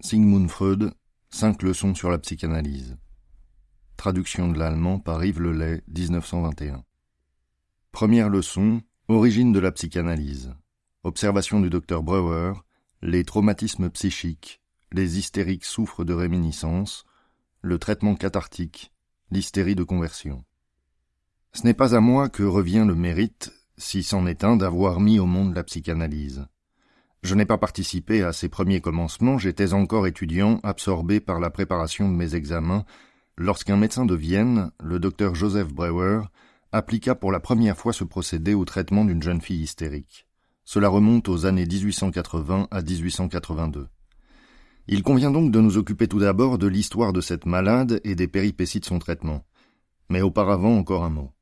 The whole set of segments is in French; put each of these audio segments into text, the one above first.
Sigmund Freud, Cinq leçons sur la psychanalyse. Traduction de l'allemand par Yves Lelay, 1921. Première leçon, origine de la psychanalyse. Observation du docteur Breuer, les traumatismes psychiques, les hystériques souffrent de réminiscence, le traitement cathartique, l'hystérie de conversion. Ce n'est pas à moi que revient le mérite, si c'en est un, d'avoir mis au monde la psychanalyse. Je n'ai pas participé à ces premiers commencements, j'étais encore étudiant, absorbé par la préparation de mes examens, lorsqu'un médecin de Vienne, le docteur Joseph Breuer, appliqua pour la première fois ce procédé au traitement d'une jeune fille hystérique. Cela remonte aux années 1880 à 1882. Il convient donc de nous occuper tout d'abord de l'histoire de cette malade et des péripéties de son traitement. Mais auparavant encore un mot.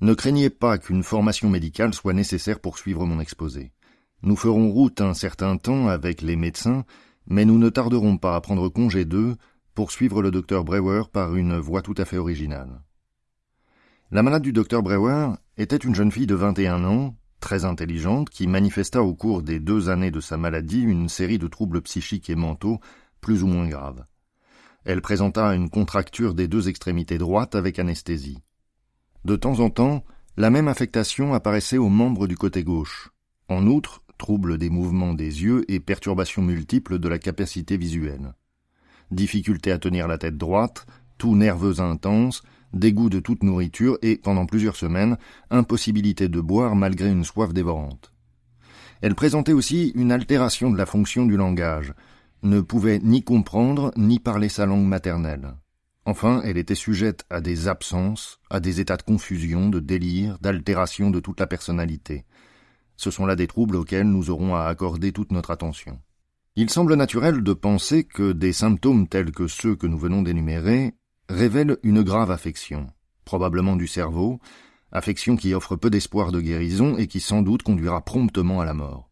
Ne craignez pas qu'une formation médicale soit nécessaire pour suivre mon exposé. Nous ferons route un certain temps avec les médecins, mais nous ne tarderons pas à prendre congé d'eux pour suivre le docteur Brewer par une voie tout à fait originale. La malade du docteur Brewer était une jeune fille de 21 ans, très intelligente, qui manifesta au cours des deux années de sa maladie une série de troubles psychiques et mentaux plus ou moins graves. Elle présenta une contracture des deux extrémités droites avec anesthésie. De temps en temps, la même affectation apparaissait aux membres du côté gauche. En outre, troubles des mouvements des yeux et perturbations multiples de la capacité visuelle. Difficulté à tenir la tête droite, tout nerveux intense, dégoût de toute nourriture et, pendant plusieurs semaines, impossibilité de boire malgré une soif dévorante. Elle présentait aussi une altération de la fonction du langage, ne pouvait ni comprendre ni parler sa langue maternelle. Enfin, elle était sujette à des absences, à des états de confusion, de délire, d'altération de toute la personnalité. Ce sont là des troubles auxquels nous aurons à accorder toute notre attention. Il semble naturel de penser que des symptômes tels que ceux que nous venons d'énumérer révèlent une grave affection, probablement du cerveau, affection qui offre peu d'espoir de guérison et qui sans doute conduira promptement à la mort.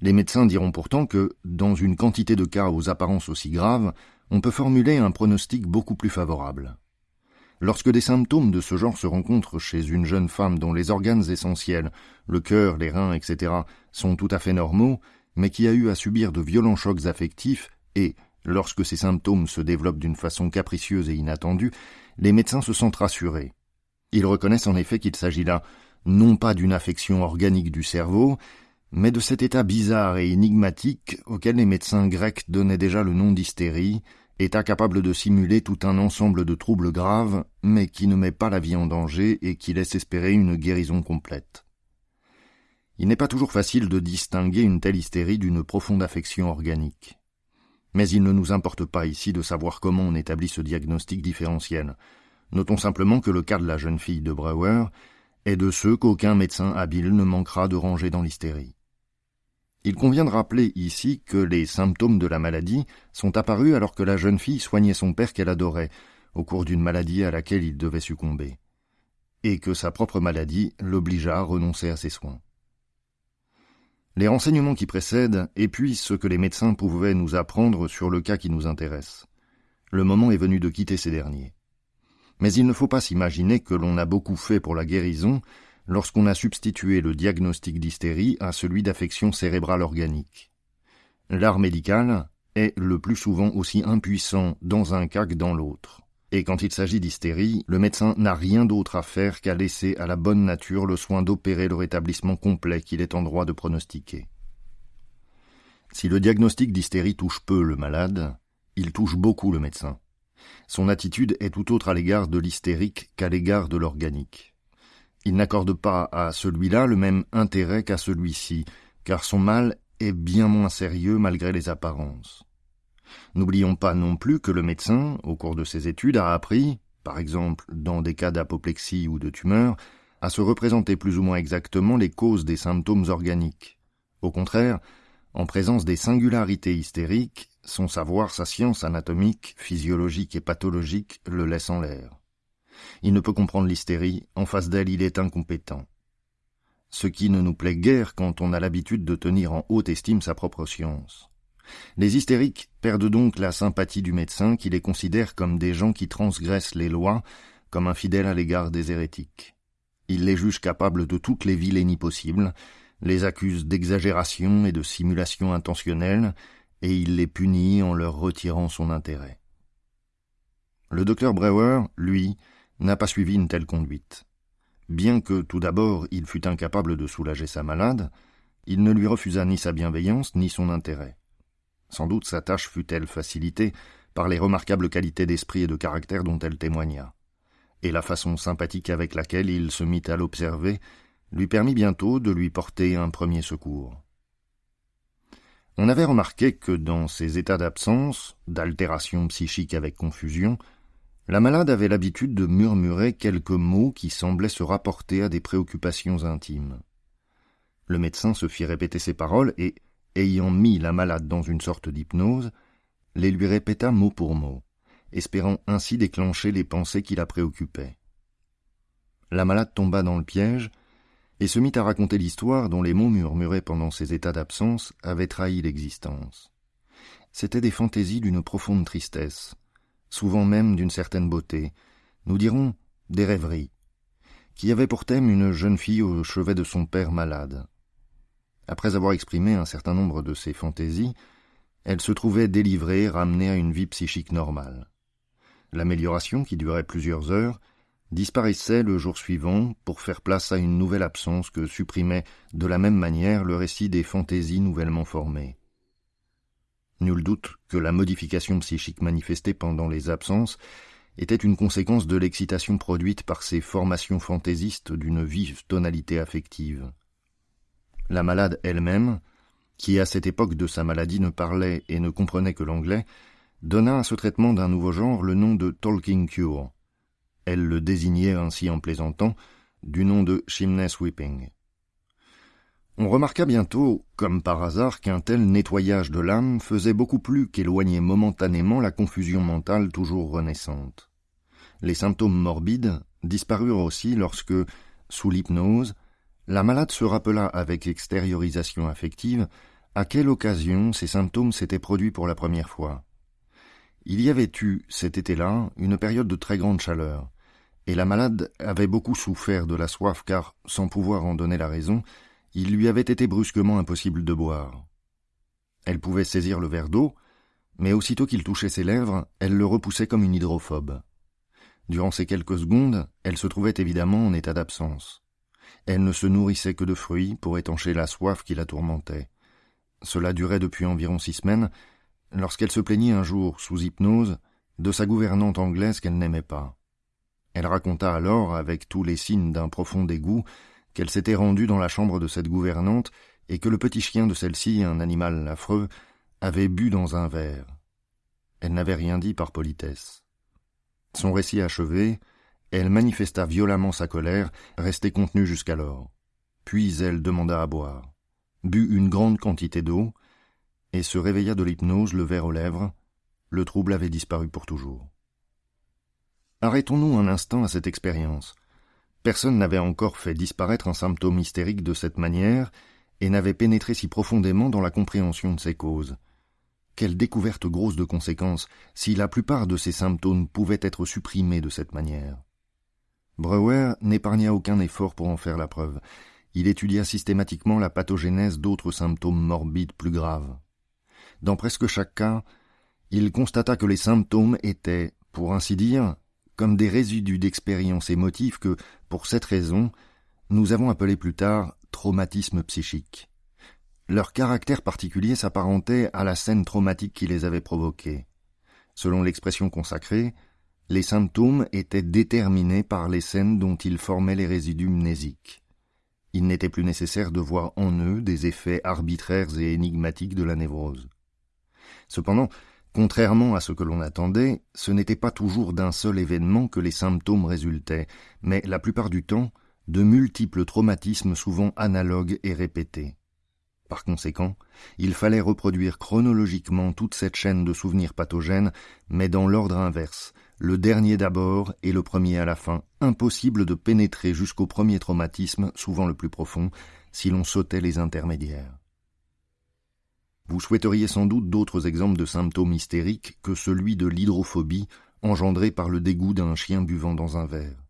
Les médecins diront pourtant que, dans une quantité de cas aux apparences aussi graves, on peut formuler un pronostic beaucoup plus favorable. Lorsque des symptômes de ce genre se rencontrent chez une jeune femme dont les organes essentiels, le cœur, les reins, etc., sont tout à fait normaux, mais qui a eu à subir de violents chocs affectifs, et, lorsque ces symptômes se développent d'une façon capricieuse et inattendue, les médecins se sentent rassurés. Ils reconnaissent en effet qu'il s'agit là non pas d'une affection organique du cerveau, mais de cet état bizarre et énigmatique auquel les médecins grecs donnaient déjà le nom d'hystérie, est incapable de simuler tout un ensemble de troubles graves, mais qui ne met pas la vie en danger et qui laisse espérer une guérison complète. Il n'est pas toujours facile de distinguer une telle hystérie d'une profonde affection organique. Mais il ne nous importe pas ici de savoir comment on établit ce diagnostic différentiel. Notons simplement que le cas de la jeune fille de Breuer est de ceux qu'aucun médecin habile ne manquera de ranger dans l'hystérie. Il convient de rappeler ici que les symptômes de la maladie sont apparus alors que la jeune fille soignait son père qu'elle adorait, au cours d'une maladie à laquelle il devait succomber, et que sa propre maladie l'obligea à renoncer à ses soins. Les renseignements qui précèdent épuisent ce que les médecins pouvaient nous apprendre sur le cas qui nous intéresse. Le moment est venu de quitter ces derniers. Mais il ne faut pas s'imaginer que l'on a beaucoup fait pour la guérison lorsqu'on a substitué le diagnostic d'hystérie à celui d'affection cérébrale organique. L'art médical est le plus souvent aussi impuissant dans un cas que dans l'autre. Et quand il s'agit d'hystérie, le médecin n'a rien d'autre à faire qu'à laisser à la bonne nature le soin d'opérer le rétablissement complet qu'il est en droit de pronostiquer. Si le diagnostic d'hystérie touche peu le malade, il touche beaucoup le médecin. Son attitude est tout autre à l'égard de l'hystérique qu'à l'égard de l'organique. Il n'accorde pas à celui-là le même intérêt qu'à celui-ci, car son mal est bien moins sérieux malgré les apparences. N'oublions pas non plus que le médecin, au cours de ses études, a appris, par exemple dans des cas d'apoplexie ou de tumeur, à se représenter plus ou moins exactement les causes des symptômes organiques. Au contraire, en présence des singularités hystériques, son savoir, sa science anatomique, physiologique et pathologique le laissent en l'air. Il ne peut comprendre l'hystérie, en face d'elle il est incompétent. Ce qui ne nous plaît guère quand on a l'habitude de tenir en haute estime sa propre science. Les hystériques perdent donc la sympathie du médecin qui les considère comme des gens qui transgressent les lois, comme infidèles à l'égard des hérétiques. Il les juge capables de toutes les vilainies possibles, les accuse d'exagération et de simulation intentionnelle, et il les punit en leur retirant son intérêt. Le docteur Brewer, lui, n'a pas suivi une telle conduite. Bien que tout d'abord il fût incapable de soulager sa malade, il ne lui refusa ni sa bienveillance ni son intérêt. Sans doute sa tâche fut-elle facilitée par les remarquables qualités d'esprit et de caractère dont elle témoigna, et la façon sympathique avec laquelle il se mit à l'observer lui permit bientôt de lui porter un premier secours. On avait remarqué que dans ces états d'absence, d'altération psychique avec confusion, la malade avait l'habitude de murmurer quelques mots qui semblaient se rapporter à des préoccupations intimes. Le médecin se fit répéter ces paroles et, ayant mis la malade dans une sorte d'hypnose, les lui répéta mot pour mot, espérant ainsi déclencher les pensées qui la préoccupaient. La malade tomba dans le piège et se mit à raconter l'histoire dont les mots murmurés pendant ses états d'absence avaient trahi l'existence. C'étaient des fantaisies d'une profonde tristesse, souvent même d'une certaine beauté, nous dirons des rêveries, qui avaient pour thème une jeune fille au chevet de son père malade. Après avoir exprimé un certain nombre de ces fantaisies, elle se trouvait délivrée, ramenée à une vie psychique normale. L'amélioration, qui durait plusieurs heures, disparaissait le jour suivant pour faire place à une nouvelle absence que supprimait de la même manière le récit des fantaisies nouvellement formées. Nul doute que la modification psychique manifestée pendant les absences était une conséquence de l'excitation produite par ces formations fantaisistes d'une vive tonalité affective. La malade elle-même, qui à cette époque de sa maladie ne parlait et ne comprenait que l'anglais, donna à ce traitement d'un nouveau genre le nom de talking cure. Elle le désignait ainsi en plaisantant du nom de chimney sweeping. On remarqua bientôt, comme par hasard, qu'un tel nettoyage de l'âme faisait beaucoup plus qu'éloigner momentanément la confusion mentale toujours renaissante. Les symptômes morbides disparurent aussi lorsque, sous l'hypnose, la malade se rappela avec extériorisation affective à quelle occasion ces symptômes s'étaient produits pour la première fois. Il y avait eu, cet été-là, une période de très grande chaleur, et la malade avait beaucoup souffert de la soif car, sans pouvoir en donner la raison, il lui avait été brusquement impossible de boire. Elle pouvait saisir le verre d'eau, mais aussitôt qu'il touchait ses lèvres, elle le repoussait comme une hydrophobe. Durant ces quelques secondes, elle se trouvait évidemment en état d'absence. Elle ne se nourrissait que de fruits pour étancher la soif qui la tourmentait. Cela durait depuis environ six semaines, lorsqu'elle se plaignit un jour, sous hypnose, de sa gouvernante anglaise qu'elle n'aimait pas. Elle raconta alors, avec tous les signes d'un profond dégoût, qu'elle s'était rendue dans la chambre de cette gouvernante et que le petit chien de celle-ci, un animal affreux, avait bu dans un verre. Elle n'avait rien dit par politesse. Son récit achevé, elle manifesta violemment sa colère, restée contenue jusqu'alors. Puis elle demanda à boire, but une grande quantité d'eau, et se réveilla de l'hypnose, le verre aux lèvres. Le trouble avait disparu pour toujours. Arrêtons-nous un instant à cette expérience. Personne n'avait encore fait disparaître un symptôme hystérique de cette manière et n'avait pénétré si profondément dans la compréhension de ses causes. Quelle découverte grosse de conséquences si la plupart de ces symptômes pouvaient être supprimés de cette manière. Breuer n'épargna aucun effort pour en faire la preuve. Il étudia systématiquement la pathogénèse d'autres symptômes morbides plus graves. Dans presque chaque cas, il constata que les symptômes étaient, pour ainsi dire, comme des résidus d'expériences émotives que, pour cette raison, nous avons appelé plus tard traumatisme psychique. Leur caractère particulier s'apparentait à la scène traumatique qui les avait provoqués. Selon l'expression consacrée, les symptômes étaient déterminés par les scènes dont ils formaient les résidus mnésiques. Il n'était plus nécessaire de voir en eux des effets arbitraires et énigmatiques de la névrose. Cependant, Contrairement à ce que l'on attendait, ce n'était pas toujours d'un seul événement que les symptômes résultaient, mais la plupart du temps de multiples traumatismes souvent analogues et répétés. Par conséquent, il fallait reproduire chronologiquement toute cette chaîne de souvenirs pathogènes, mais dans l'ordre inverse, le dernier d'abord et le premier à la fin, impossible de pénétrer jusqu'au premier traumatisme, souvent le plus profond, si l'on sautait les intermédiaires. Vous souhaiteriez sans doute d'autres exemples de symptômes hystériques que celui de l'hydrophobie engendré par le dégoût d'un chien buvant dans un verre.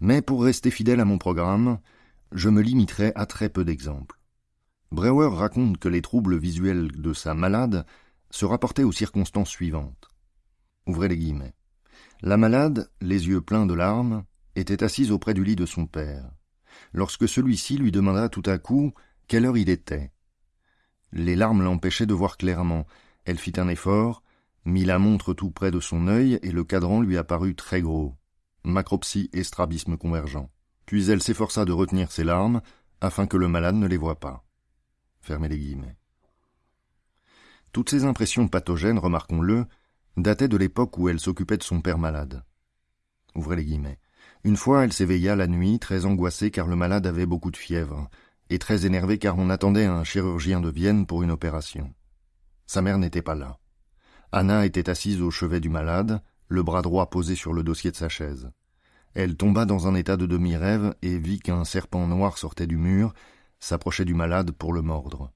Mais pour rester fidèle à mon programme, je me limiterai à très peu d'exemples. Breuer raconte que les troubles visuels de sa malade se rapportaient aux circonstances suivantes. Ouvrez les guillemets. La malade, les yeux pleins de larmes, était assise auprès du lit de son père. Lorsque celui-ci lui demanda tout à coup quelle heure il était. Les larmes l'empêchaient de voir clairement. Elle fit un effort, mit la montre tout près de son œil et le cadran lui apparut très gros. Macropsie et strabisme convergent. Puis elle s'efforça de retenir ses larmes afin que le malade ne les voie pas. Fermez les guillemets. Toutes ces impressions pathogènes, remarquons-le, dataient de l'époque où elle s'occupait de son père malade. Ouvrez les guillemets. Une fois, elle s'éveilla la nuit, très angoissée car le malade avait beaucoup de fièvre, et très énervée car on attendait un chirurgien de Vienne pour une opération. Sa mère n'était pas là. Anna était assise au chevet du malade, le bras droit posé sur le dossier de sa chaise. Elle tomba dans un état de demi-rêve et vit qu'un serpent noir sortait du mur s'approchait du malade pour le mordre.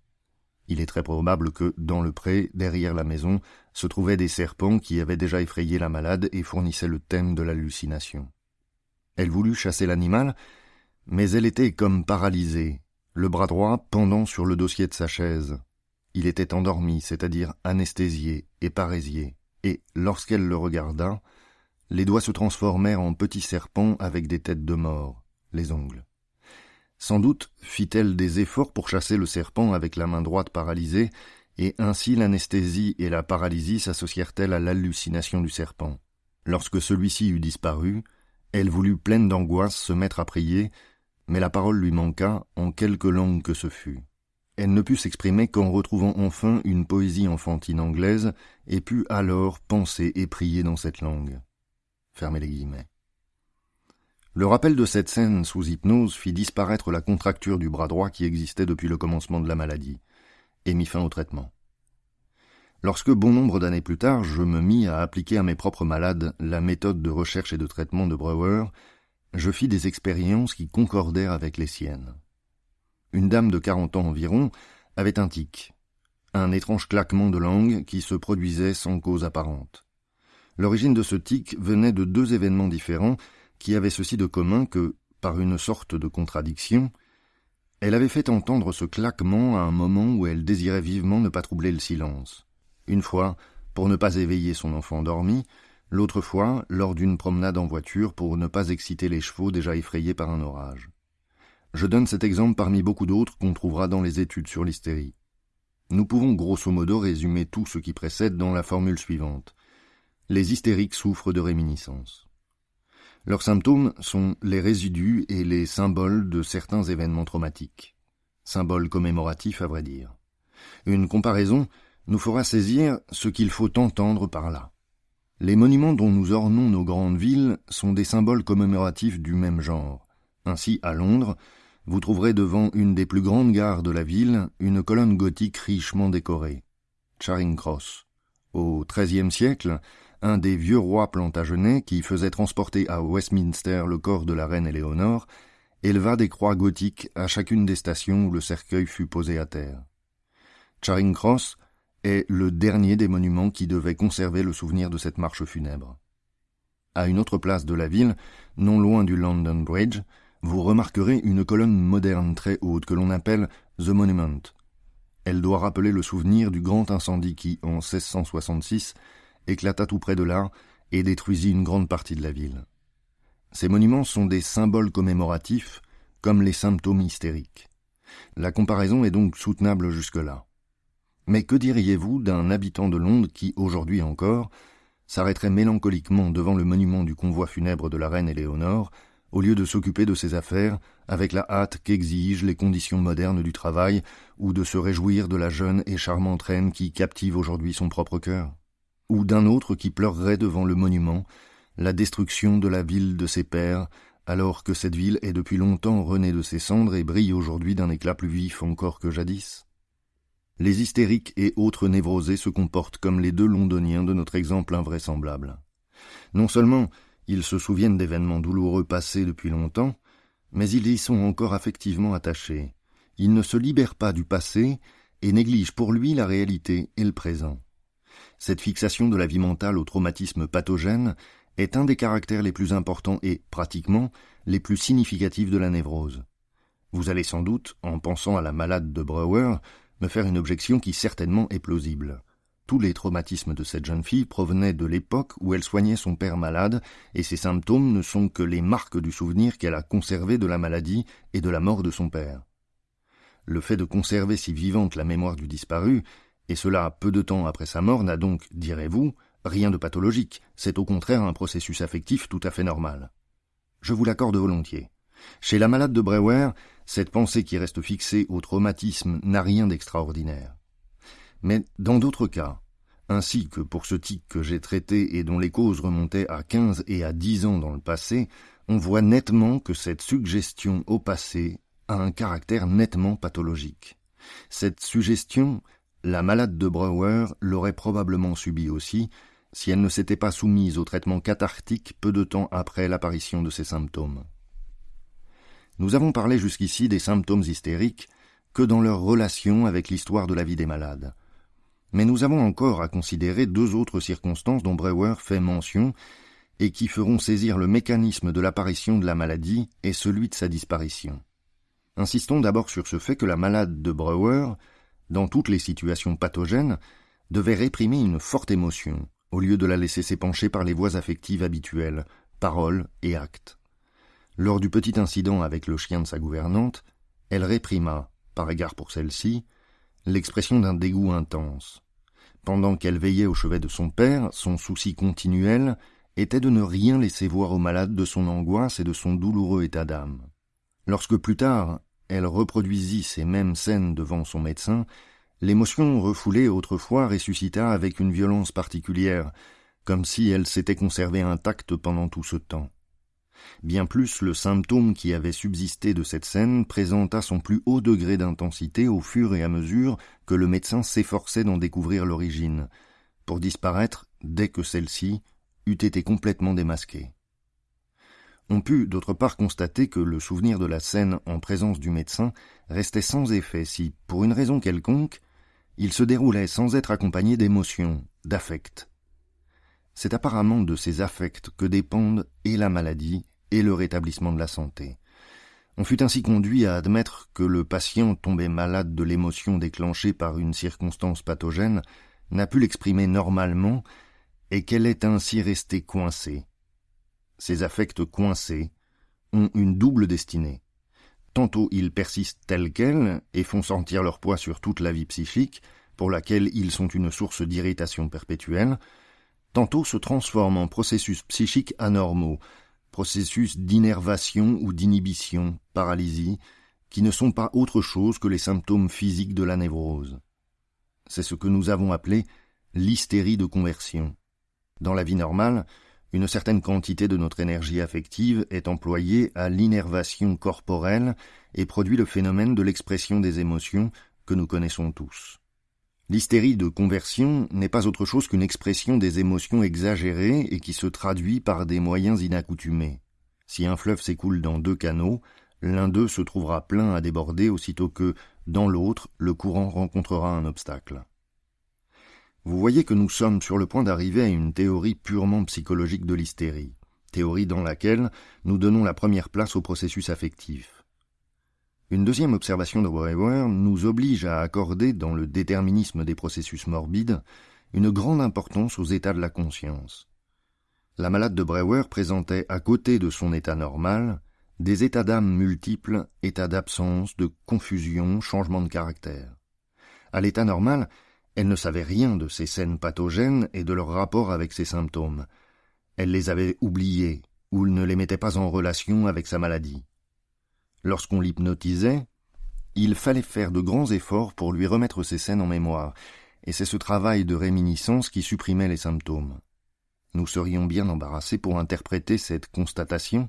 Il est très probable que, dans le pré, derrière la maison, se trouvaient des serpents qui avaient déjà effrayé la malade et fournissaient le thème de l'hallucination. Elle voulut chasser l'animal, mais elle était comme paralysée, le bras droit pendant sur le dossier de sa chaise. Il était endormi, c'est-à-dire anesthésié et parésié, et, lorsqu'elle le regarda, les doigts se transformèrent en petits serpents avec des têtes de mort, les ongles. Sans doute fit-elle des efforts pour chasser le serpent avec la main droite paralysée, et ainsi l'anesthésie et la paralysie s'associèrent-elles à l'hallucination du serpent. Lorsque celui-ci eut disparu, elle voulut pleine d'angoisse se mettre à prier, mais la parole lui manqua, en quelque langue que ce fût. Elle ne put s'exprimer qu'en retrouvant enfin une poésie enfantine anglaise, et put alors penser et prier dans cette langue. Fermez les guillemets. Le rappel de cette scène sous hypnose fit disparaître la contracture du bras droit qui existait depuis le commencement de la maladie, et mit fin au traitement. Lorsque bon nombre d'années plus tard je me mis à appliquer à mes propres malades la méthode de recherche et de traitement de Breuer, je fis des expériences qui concordèrent avec les siennes. Une dame de quarante ans environ avait un tic, un étrange claquement de langue qui se produisait sans cause apparente. L'origine de ce tic venait de deux événements différents qui avait ceci de commun que, par une sorte de contradiction, elle avait fait entendre ce claquement à un moment où elle désirait vivement ne pas troubler le silence. Une fois, pour ne pas éveiller son enfant endormi, l'autre fois, lors d'une promenade en voiture pour ne pas exciter les chevaux déjà effrayés par un orage. Je donne cet exemple parmi beaucoup d'autres qu'on trouvera dans les études sur l'hystérie. Nous pouvons grosso modo résumer tout ce qui précède dans la formule suivante. Les hystériques souffrent de réminiscence. Leurs symptômes sont les résidus et les symboles de certains événements traumatiques. Symboles commémoratifs, à vrai dire. Une comparaison nous fera saisir ce qu'il faut entendre par là. Les monuments dont nous ornons nos grandes villes sont des symboles commémoratifs du même genre. Ainsi, à Londres, vous trouverez devant une des plus grandes gares de la ville une colonne gothique richement décorée. Charing Cross. Au XIIIe siècle, un des vieux rois plantagenets qui faisait transporter à Westminster le corps de la reine Éléonore, éleva des croix gothiques à chacune des stations où le cercueil fut posé à terre. Charing Cross est le dernier des monuments qui devait conserver le souvenir de cette marche funèbre. À une autre place de la ville, non loin du London Bridge, vous remarquerez une colonne moderne très haute que l'on appelle The Monument. Elle doit rappeler le souvenir du grand incendie qui, en 1666, éclata tout près de là et détruisit une grande partie de la ville. Ces monuments sont des symboles commémoratifs, comme les symptômes hystériques. La comparaison est donc soutenable jusque-là. Mais que diriez-vous d'un habitant de Londres qui, aujourd'hui encore, s'arrêterait mélancoliquement devant le monument du convoi funèbre de la reine Éléonore, au lieu de s'occuper de ses affaires avec la hâte qu'exigent les conditions modernes du travail, ou de se réjouir de la jeune et charmante reine qui captive aujourd'hui son propre cœur? Ou d'un autre qui pleurerait devant le monument, la destruction de la ville de ses pères, alors que cette ville est depuis longtemps renée de ses cendres et brille aujourd'hui d'un éclat plus vif encore que jadis? Les hystériques et autres névrosés se comportent comme les deux londoniens de notre exemple invraisemblable. Non seulement ils se souviennent d'événements douloureux passés depuis longtemps, mais ils y sont encore affectivement attachés. Ils ne se libèrent pas du passé et négligent pour lui la réalité et le présent. Cette fixation de la vie mentale au traumatisme pathogène est un des caractères les plus importants et, pratiquement, les plus significatifs de la névrose. Vous allez sans doute, en pensant à la malade de Brouwer, me faire une objection qui certainement est plausible. Tous les traumatismes de cette jeune fille provenaient de l'époque où elle soignait son père malade, et ses symptômes ne sont que les marques du souvenir qu'elle a conservé de la maladie et de la mort de son père. Le fait de conserver si vivante la mémoire du disparu, et cela peu de temps après sa mort, n'a donc, direz-vous, rien de pathologique, c'est au contraire un processus affectif tout à fait normal. Je vous l'accorde volontiers. Chez la malade de Brewer, cette pensée qui reste fixée au traumatisme n'a rien d'extraordinaire. Mais dans d'autres cas, ainsi que pour ce tic que j'ai traité et dont les causes remontaient à quinze et à dix ans dans le passé, on voit nettement que cette suggestion au passé a un caractère nettement pathologique. Cette suggestion, la malade de Brouwer l'aurait probablement subie aussi, si elle ne s'était pas soumise au traitement cathartique peu de temps après l'apparition de ces symptômes. Nous avons parlé jusqu'ici des symptômes hystériques que dans leur relation avec l'histoire de la vie des malades. Mais nous avons encore à considérer deux autres circonstances dont Brewer fait mention et qui feront saisir le mécanisme de l'apparition de la maladie et celui de sa disparition. Insistons d'abord sur ce fait que la malade de Brewer, dans toutes les situations pathogènes, devait réprimer une forte émotion, au lieu de la laisser s'épancher par les voies affectives habituelles, paroles et actes. Lors du petit incident avec le chien de sa gouvernante, elle réprima, par égard pour celle-ci, l'expression d'un dégoût intense. Pendant qu'elle veillait au chevet de son père, son souci continuel était de ne rien laisser voir au malade de son angoisse et de son douloureux état d'âme. Lorsque plus tard elle reproduisit ces mêmes scènes devant son médecin, l'émotion refoulée autrefois ressuscita avec une violence particulière, comme si elle s'était conservée intacte pendant tout ce temps. Bien plus, le symptôme qui avait subsisté de cette scène présenta son plus haut degré d'intensité au fur et à mesure que le médecin s'efforçait d'en découvrir l'origine, pour disparaître dès que celle-ci eût été complètement démasquée. On put d'autre part constater que le souvenir de la scène en présence du médecin restait sans effet si, pour une raison quelconque, il se déroulait sans être accompagné d'émotions, d'affects. C'est apparemment de ces affects que dépendent et la maladie et le rétablissement de la santé. On fut ainsi conduit à admettre que le patient tombé malade de l'émotion déclenchée par une circonstance pathogène n'a pu l'exprimer normalement et qu'elle est ainsi restée coincée. Ces affects coincés ont une double destinée. Tantôt ils persistent tels quels et font sentir leur poids sur toute la vie psychique, pour laquelle ils sont une source d'irritation perpétuelle, tantôt se transforment en processus psychiques anormaux, processus d'innervation ou d'inhibition, paralysie, qui ne sont pas autre chose que les symptômes physiques de la névrose. C'est ce que nous avons appelé l'hystérie de conversion. Dans la vie normale, une certaine quantité de notre énergie affective est employée à l'innervation corporelle et produit le phénomène de l'expression des émotions que nous connaissons tous. L'hystérie de conversion n'est pas autre chose qu'une expression des émotions exagérées et qui se traduit par des moyens inaccoutumés. Si un fleuve s'écoule dans deux canaux, l'un d'eux se trouvera plein à déborder aussitôt que, dans l'autre, le courant rencontrera un obstacle. Vous voyez que nous sommes sur le point d'arriver à une théorie purement psychologique de l'hystérie, théorie dans laquelle nous donnons la première place au processus affectif. Une deuxième observation de Brewer nous oblige à accorder dans le déterminisme des processus morbides une grande importance aux états de la conscience. La malade de Brewer présentait à côté de son état normal des états d'âme multiples, états d'absence, de confusion, changement de caractère. À l'état normal, elle ne savait rien de ces scènes pathogènes et de leur rapport avec ses symptômes. Elle les avait oubliés ou ne les mettait pas en relation avec sa maladie. Lorsqu'on l'hypnotisait, il fallait faire de grands efforts pour lui remettre ces scènes en mémoire, et c'est ce travail de réminiscence qui supprimait les symptômes. Nous serions bien embarrassés pour interpréter cette constatation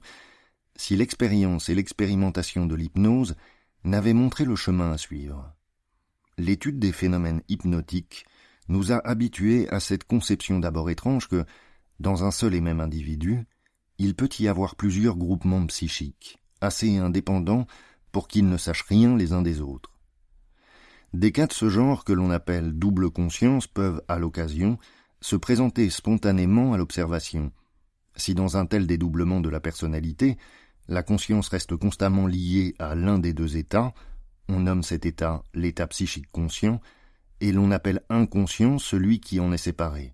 si l'expérience et l'expérimentation de l'hypnose n'avaient montré le chemin à suivre. L'étude des phénomènes hypnotiques nous a habitués à cette conception d'abord étrange que, dans un seul et même individu, il peut y avoir plusieurs groupements psychiques assez indépendants pour qu'ils ne sachent rien les uns des autres. Des cas de ce genre que l'on appelle double conscience peuvent, à l'occasion, se présenter spontanément à l'observation. Si dans un tel dédoublement de la personnalité, la conscience reste constamment liée à l'un des deux états, on nomme cet état l'état psychique conscient, et l'on appelle inconscient celui qui en est séparé.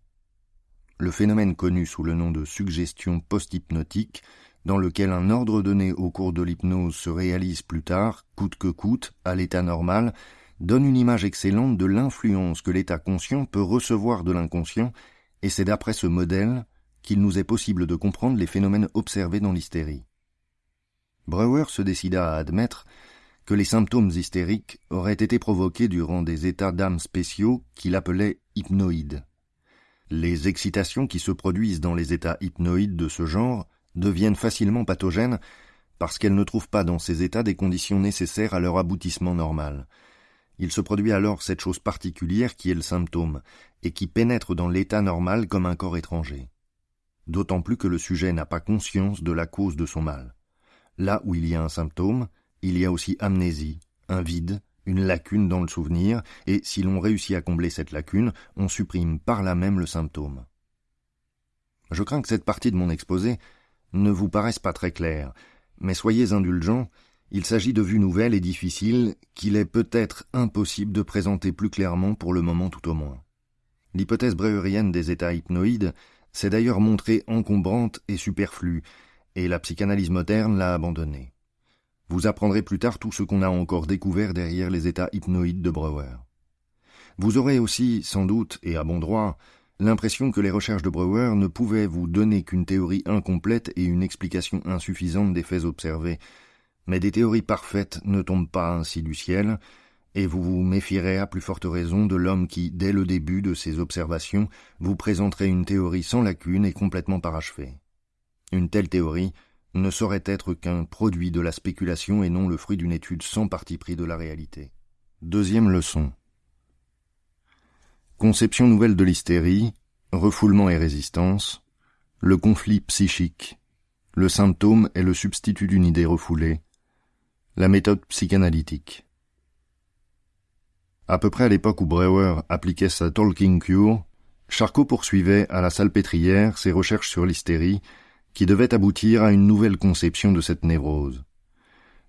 Le phénomène connu sous le nom de suggestion post-hypnotique, dans lequel un ordre donné au cours de l'hypnose se réalise plus tard, coûte que coûte, à l'état normal, donne une image excellente de l'influence que l'état conscient peut recevoir de l'inconscient, et c'est d'après ce modèle qu'il nous est possible de comprendre les phénomènes observés dans l'hystérie. Breuer se décida à admettre que les symptômes hystériques auraient été provoqués durant des états d'âme spéciaux qu'il appelait hypnoïdes. Les excitations qui se produisent dans les états hypnoïdes de ce genre deviennent facilement pathogènes parce qu'elles ne trouvent pas dans ces états des conditions nécessaires à leur aboutissement normal. Il se produit alors cette chose particulière qui est le symptôme, et qui pénètre dans l'état normal comme un corps étranger. D'autant plus que le sujet n'a pas conscience de la cause de son mal. Là où il y a un symptôme, il y a aussi amnésie, un vide, une lacune dans le souvenir, et si l'on réussit à combler cette lacune, on supprime par là même le symptôme. Je crains que cette partie de mon exposé ne vous paraisse pas très claire, mais soyez indulgents, il s'agit de vues nouvelles et difficiles qu'il est peut-être impossible de présenter plus clairement pour le moment tout au moins. L'hypothèse breuerienne des états hypnoïdes s'est d'ailleurs montrée encombrante et superflue, et la psychanalyse moderne l'a abandonnée. Vous apprendrez plus tard tout ce qu'on a encore découvert derrière les états hypnoïdes de Breuer. Vous aurez aussi, sans doute, et à bon droit, l'impression que les recherches de Breuer ne pouvaient vous donner qu'une théorie incomplète et une explication insuffisante des faits observés, mais des théories parfaites ne tombent pas ainsi du ciel, et vous vous méfierez à plus forte raison de l'homme qui, dès le début de ses observations, vous présenterait une théorie sans lacune et complètement parachevée. Une telle théorie ne saurait être qu'un produit de la spéculation et non le fruit d'une étude sans parti pris de la réalité. Deuxième leçon. Conception nouvelle de l'hystérie, refoulement et résistance, le conflit psychique, le symptôme est le substitut d'une idée refoulée, la méthode psychanalytique. À peu près à l'époque où Breuer appliquait sa Talking Cure, Charcot poursuivait à la salpêtrière ses recherches sur l'hystérie qui devait aboutir à une nouvelle conception de cette névrose.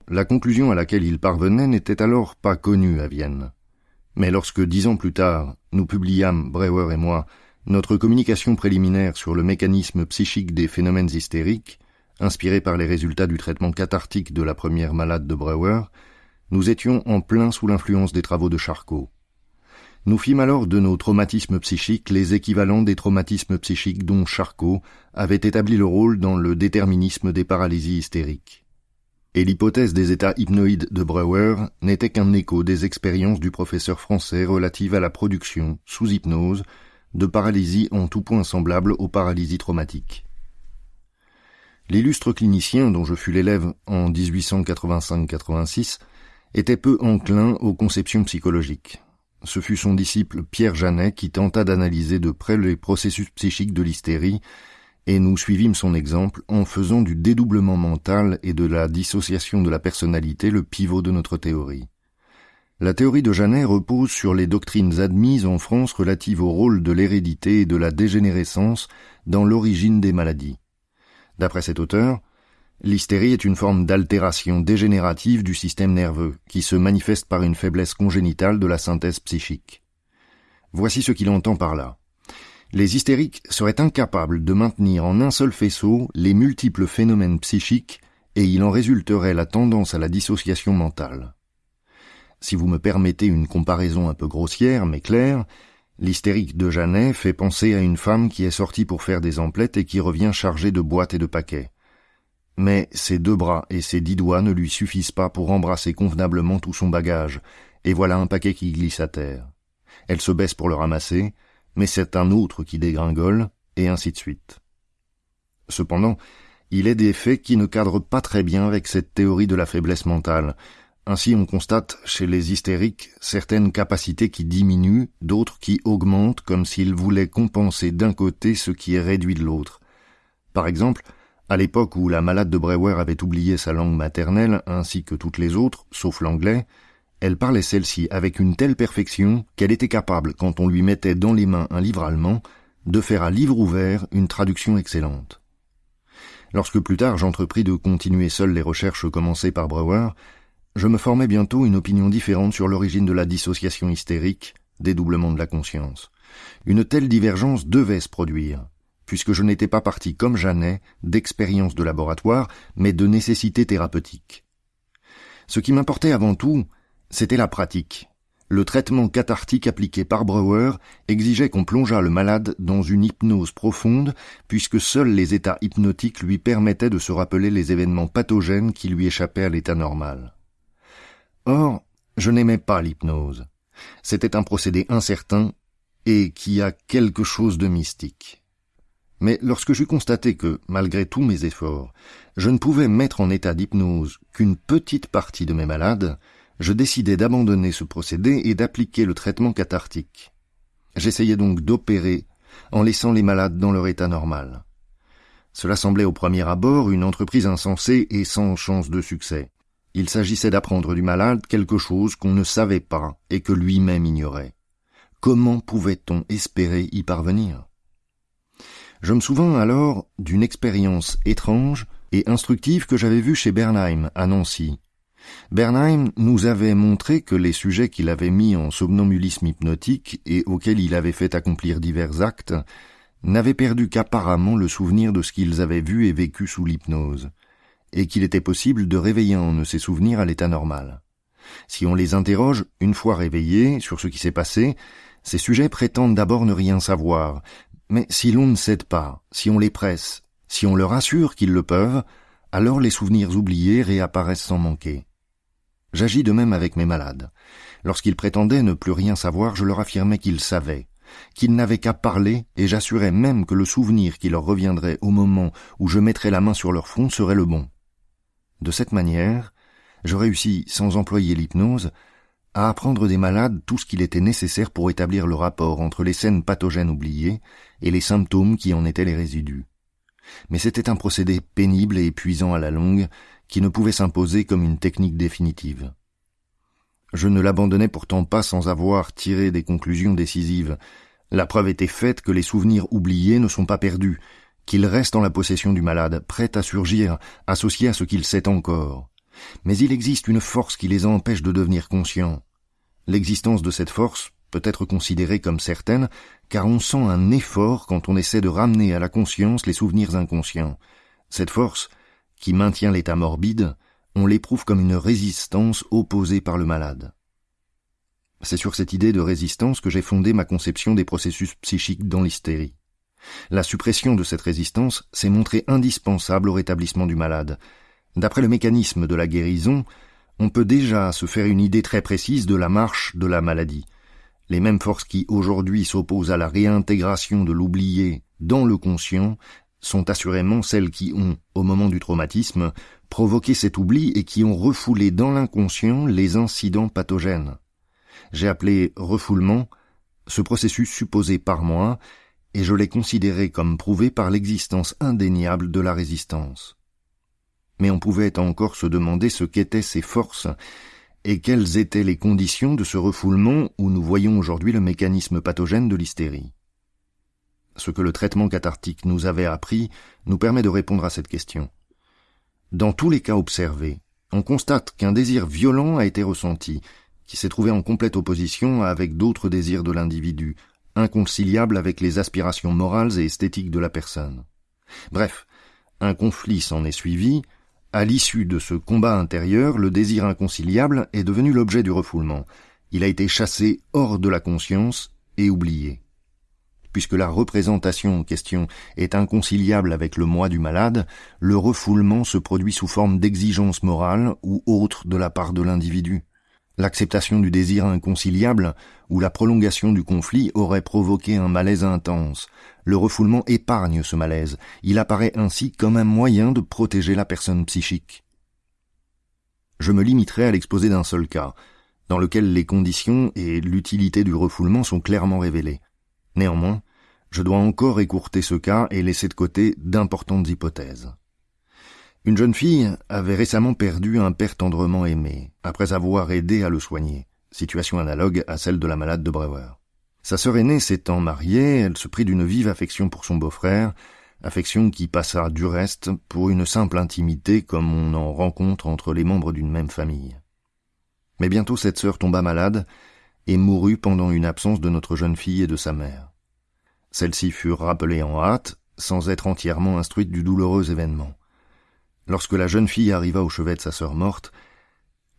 La conclusion à laquelle il parvenait n'était alors pas connue à Vienne. Mais lorsque dix ans plus tard, nous publiâmes, Breuer et moi, notre communication préliminaire sur le mécanisme psychique des phénomènes hystériques, inspirée par les résultats du traitement cathartique de la première malade de Breuer, nous étions en plein sous l'influence des travaux de Charcot. Nous fîmes alors de nos traumatismes psychiques les équivalents des traumatismes psychiques dont Charcot avait établi le rôle dans le déterminisme des paralysies hystériques. Et l'hypothèse des états hypnoïdes de Breuer n'était qu'un écho des expériences du professeur français relatives à la production, sous hypnose, de paralysies en tout point semblables aux paralysies traumatiques. L'illustre clinicien dont je fus l'élève en 1885-86 était peu enclin aux conceptions psychologiques. Ce fut son disciple Pierre Janet qui tenta d'analyser de près les processus psychiques de l'hystérie, et nous suivîmes son exemple en faisant du dédoublement mental et de la dissociation de la personnalité le pivot de notre théorie. La théorie de Janet repose sur les doctrines admises en France relatives au rôle de l'hérédité et de la dégénérescence dans l'origine des maladies. D'après cet auteur, L'hystérie est une forme d'altération dégénérative du système nerveux qui se manifeste par une faiblesse congénitale de la synthèse psychique. Voici ce qu'il entend par là. Les hystériques seraient incapables de maintenir en un seul faisceau les multiples phénomènes psychiques et il en résulterait la tendance à la dissociation mentale. Si vous me permettez une comparaison un peu grossière mais claire, l'hystérique de Janet fait penser à une femme qui est sortie pour faire des emplettes et qui revient chargée de boîtes et de paquets. Mais ses deux bras et ses dix doigts ne lui suffisent pas pour embrasser convenablement tout son bagage, et voilà un paquet qui glisse à terre. Elle se baisse pour le ramasser, mais c'est un autre qui dégringole, et ainsi de suite. Cependant, il est des faits qui ne cadrent pas très bien avec cette théorie de la faiblesse mentale. Ainsi on constate chez les hystériques certaines capacités qui diminuent, d'autres qui augmentent comme s'ils voulaient compenser d'un côté ce qui est réduit de l'autre. Par exemple, à l'époque où la malade de Breuer avait oublié sa langue maternelle ainsi que toutes les autres, sauf l'anglais, elle parlait celle-ci avec une telle perfection qu'elle était capable, quand on lui mettait dans les mains un livre allemand, de faire à livre ouvert une traduction excellente. Lorsque plus tard j'entrepris de continuer seul les recherches commencées par Breuer, je me formais bientôt une opinion différente sur l'origine de la dissociation hystérique, dédoublement de la conscience. Une telle divergence devait se produire, puisque je n'étais pas parti comme Jeannet d'expérience de laboratoire, mais de nécessité thérapeutique. Ce qui m'importait avant tout, c'était la pratique. Le traitement cathartique appliqué par Breuer exigeait qu'on plongeât le malade dans une hypnose profonde, puisque seuls les états hypnotiques lui permettaient de se rappeler les événements pathogènes qui lui échappaient à l'état normal. Or, je n'aimais pas l'hypnose. C'était un procédé incertain et qui a quelque chose de mystique. Mais lorsque j'eus constaté que, malgré tous mes efforts, je ne pouvais mettre en état d'hypnose qu'une petite partie de mes malades, je décidai d'abandonner ce procédé et d'appliquer le traitement cathartique. J'essayais donc d'opérer en laissant les malades dans leur état normal. Cela semblait au premier abord une entreprise insensée et sans chance de succès. Il s'agissait d'apprendre du malade quelque chose qu'on ne savait pas et que lui-même ignorait. Comment pouvait-on espérer y parvenir? Je me souviens alors d'une expérience étrange et instructive que j'avais vue chez Bernheim à Nancy. Bernheim nous avait montré que les sujets qu'il avait mis en somnambulisme hypnotique et auxquels il avait fait accomplir divers actes n'avaient perdu qu'apparemment le souvenir de ce qu'ils avaient vu et vécu sous l'hypnose et qu'il était possible de réveiller en eux ces souvenirs à l'état normal. Si on les interroge, une fois réveillés, sur ce qui s'est passé, ces sujets prétendent d'abord ne rien savoir, mais si l'on ne cède pas, si on les presse, si on leur assure qu'ils le peuvent, alors les souvenirs oubliés réapparaissent sans manquer. J'agis de même avec mes malades. Lorsqu'ils prétendaient ne plus rien savoir, je leur affirmais qu'ils savaient, qu'ils n'avaient qu'à parler, et j'assurais même que le souvenir qui leur reviendrait au moment où je mettrais la main sur leur front serait le bon. De cette manière, je réussis, sans employer l'hypnose, à apprendre des malades tout ce qu'il était nécessaire pour établir le rapport entre les scènes pathogènes oubliées et les symptômes qui en étaient les résidus. Mais c'était un procédé pénible et épuisant à la longue, qui ne pouvait s'imposer comme une technique définitive. Je ne l'abandonnais pourtant pas sans avoir tiré des conclusions décisives. La preuve était faite que les souvenirs oubliés ne sont pas perdus, qu'il reste en la possession du malade, prêt à surgir, associé à ce qu'il sait encore. Mais il existe une force qui les empêche de devenir conscients. L'existence de cette force peut être considérée comme certaine, car on sent un effort quand on essaie de ramener à la conscience les souvenirs inconscients. Cette force, qui maintient l'état morbide, on l'éprouve comme une résistance opposée par le malade. C'est sur cette idée de résistance que j'ai fondé ma conception des processus psychiques dans l'hystérie. La suppression de cette résistance s'est montrée indispensable au rétablissement du malade. D'après le mécanisme de la guérison, on peut déjà se faire une idée très précise de la marche de la maladie. Les mêmes forces qui aujourd'hui s'opposent à la réintégration de l'oublié dans le conscient sont assurément celles qui ont, au moment du traumatisme, provoqué cet oubli et qui ont refoulé dans l'inconscient les incidents pathogènes. J'ai appelé refoulement ce processus supposé par moi et je l'ai considéré comme prouvé par l'existence indéniable de la résistance. Mais on pouvait encore se demander ce qu'étaient ces forces et quelles étaient les conditions de ce refoulement où nous voyons aujourd'hui le mécanisme pathogène de l'hystérie. Ce que le traitement cathartique nous avait appris nous permet de répondre à cette question. Dans tous les cas observés, on constate qu'un désir violent a été ressenti, qui s'est trouvé en complète opposition avec d'autres désirs de l'individu, inconciliable avec les aspirations morales et esthétiques de la personne. Bref, un conflit s'en est suivi, à l'issue de ce combat intérieur, le désir inconciliable est devenu l'objet du refoulement. Il a été chassé hors de la conscience et oublié. Puisque la représentation en question est inconciliable avec le moi du malade, le refoulement se produit sous forme d'exigence morale ou autre de la part de l'individu. L'acceptation du désir inconciliable ou la prolongation du conflit aurait provoqué un malaise intense. Le refoulement épargne ce malaise. Il apparaît ainsi comme un moyen de protéger la personne psychique. Je me limiterai à l'exposer d'un seul cas, dans lequel les conditions et l'utilité du refoulement sont clairement révélées. Néanmoins, je dois encore écourter ce cas et laisser de côté d'importantes hypothèses. Une jeune fille avait récemment perdu un père tendrement aimé, après avoir aidé à le soigner, situation analogue à celle de la malade de Breuer. Sa sœur aînée s'étant mariée, elle se prit d'une vive affection pour son beau-frère, affection qui passa du reste pour une simple intimité comme on en rencontre entre les membres d'une même famille. Mais bientôt cette sœur tomba malade et mourut pendant une absence de notre jeune fille et de sa mère. Celles-ci furent rappelées en hâte, sans être entièrement instruites du douloureux événement. Lorsque la jeune fille arriva au chevet de sa sœur morte,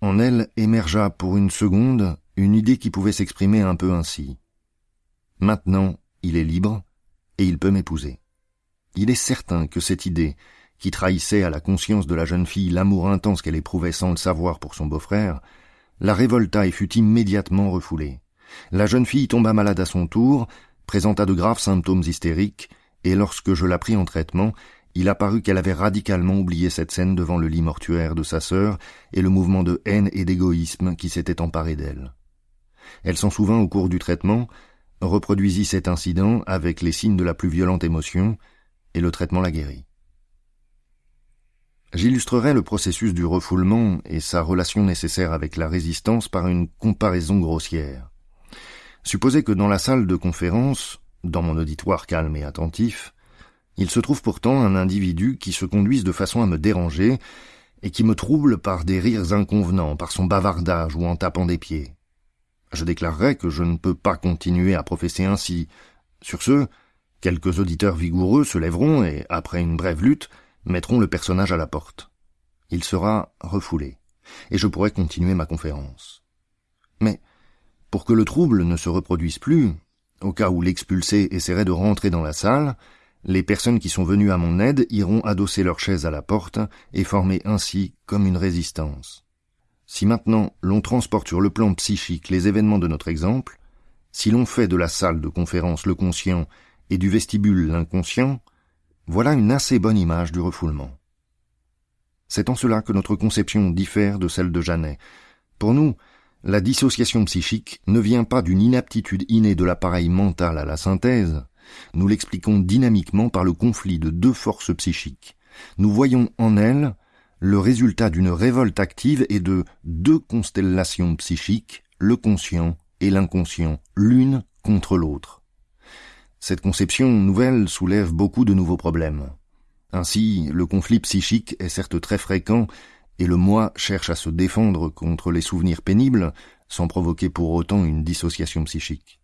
en elle émergea pour une seconde une idée qui pouvait s'exprimer un peu ainsi. Maintenant, il est libre, et il peut m'épouser. Il est certain que cette idée, qui trahissait à la conscience de la jeune fille l'amour intense qu'elle éprouvait sans le savoir pour son beau-frère, la révolta et fut immédiatement refoulée. La jeune fille tomba malade à son tour, présenta de graves symptômes hystériques, et lorsque je la pris en traitement, il apparut qu'elle avait radicalement oublié cette scène devant le lit mortuaire de sa sœur et le mouvement de haine et d'égoïsme qui s'était emparé d'elle. Elle s'en souvint au cours du traitement, reproduisit cet incident avec les signes de la plus violente émotion, et le traitement la guérit. J'illustrerai le processus du refoulement et sa relation nécessaire avec la résistance par une comparaison grossière. Supposez que dans la salle de conférence, dans mon auditoire calme et attentif, il se trouve pourtant un individu qui se conduise de façon à me déranger et qui me trouble par des rires inconvenants, par son bavardage ou en tapant des pieds. Je déclarerai que je ne peux pas continuer à professer ainsi. Sur ce, quelques auditeurs vigoureux se lèveront et, après une brève lutte, mettront le personnage à la porte. Il sera refoulé, et je pourrai continuer ma conférence. Mais, pour que le trouble ne se reproduise plus, au cas où l'expulsé essaierait de rentrer dans la salle, les personnes qui sont venues à mon aide iront adosser leurs chaises à la porte et former ainsi comme une résistance. Si maintenant l'on transporte sur le plan psychique les événements de notre exemple, si l'on fait de la salle de conférence le conscient et du vestibule l'inconscient, voilà une assez bonne image du refoulement. C'est en cela que notre conception diffère de celle de Janet. Pour nous, la dissociation psychique ne vient pas d'une inaptitude innée de l'appareil mental à la synthèse, nous l'expliquons dynamiquement par le conflit de deux forces psychiques. Nous voyons en elle le résultat d'une révolte active et de deux constellations psychiques, le conscient et l'inconscient, l'une contre l'autre. Cette conception nouvelle soulève beaucoup de nouveaux problèmes. Ainsi, le conflit psychique est certes très fréquent, et le moi cherche à se défendre contre les souvenirs pénibles, sans provoquer pour autant une dissociation psychique.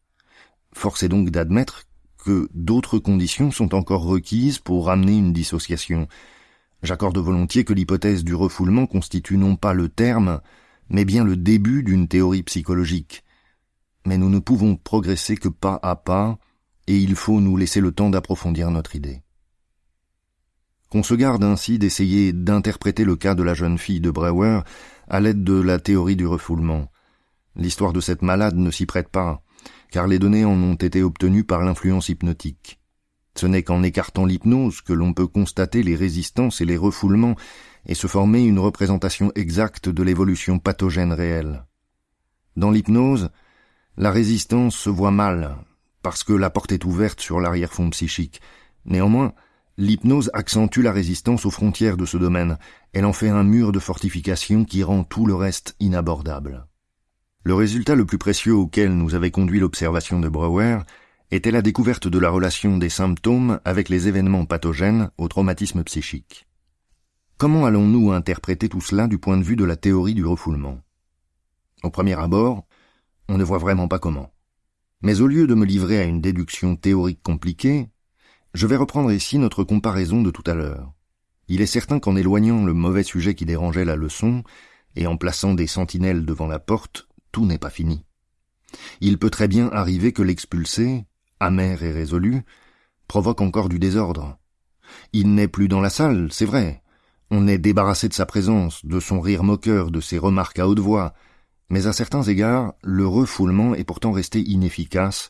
Force est donc d'admettre que d'autres conditions sont encore requises pour ramener une dissociation, J'accorde volontiers que l'hypothèse du refoulement constitue non pas le terme, mais bien le début d'une théorie psychologique. Mais nous ne pouvons progresser que pas à pas, et il faut nous laisser le temps d'approfondir notre idée. Qu'on se garde ainsi d'essayer d'interpréter le cas de la jeune fille de Brewer à l'aide de la théorie du refoulement. L'histoire de cette malade ne s'y prête pas, car les données en ont été obtenues par l'influence hypnotique. Ce n'est qu'en écartant l'hypnose que l'on peut constater les résistances et les refoulements et se former une représentation exacte de l'évolution pathogène réelle. Dans l'hypnose, la résistance se voit mal, parce que la porte est ouverte sur l'arrière-fond psychique. Néanmoins, l'hypnose accentue la résistance aux frontières de ce domaine, elle en fait un mur de fortification qui rend tout le reste inabordable. Le résultat le plus précieux auquel nous avait conduit l'observation de Brouwer était la découverte de la relation des symptômes avec les événements pathogènes au traumatisme psychique. Comment allons-nous interpréter tout cela du point de vue de la théorie du refoulement? Au premier abord, on ne voit vraiment pas comment. Mais au lieu de me livrer à une déduction théorique compliquée, je vais reprendre ici notre comparaison de tout à l'heure. Il est certain qu'en éloignant le mauvais sujet qui dérangeait la leçon, et en plaçant des sentinelles devant la porte, tout n'est pas fini. Il peut très bien arriver que l'expulsé, amer et résolu, provoque encore du désordre. Il n'est plus dans la salle, c'est vrai. On est débarrassé de sa présence, de son rire moqueur, de ses remarques à haute voix, mais à certains égards, le refoulement est pourtant resté inefficace,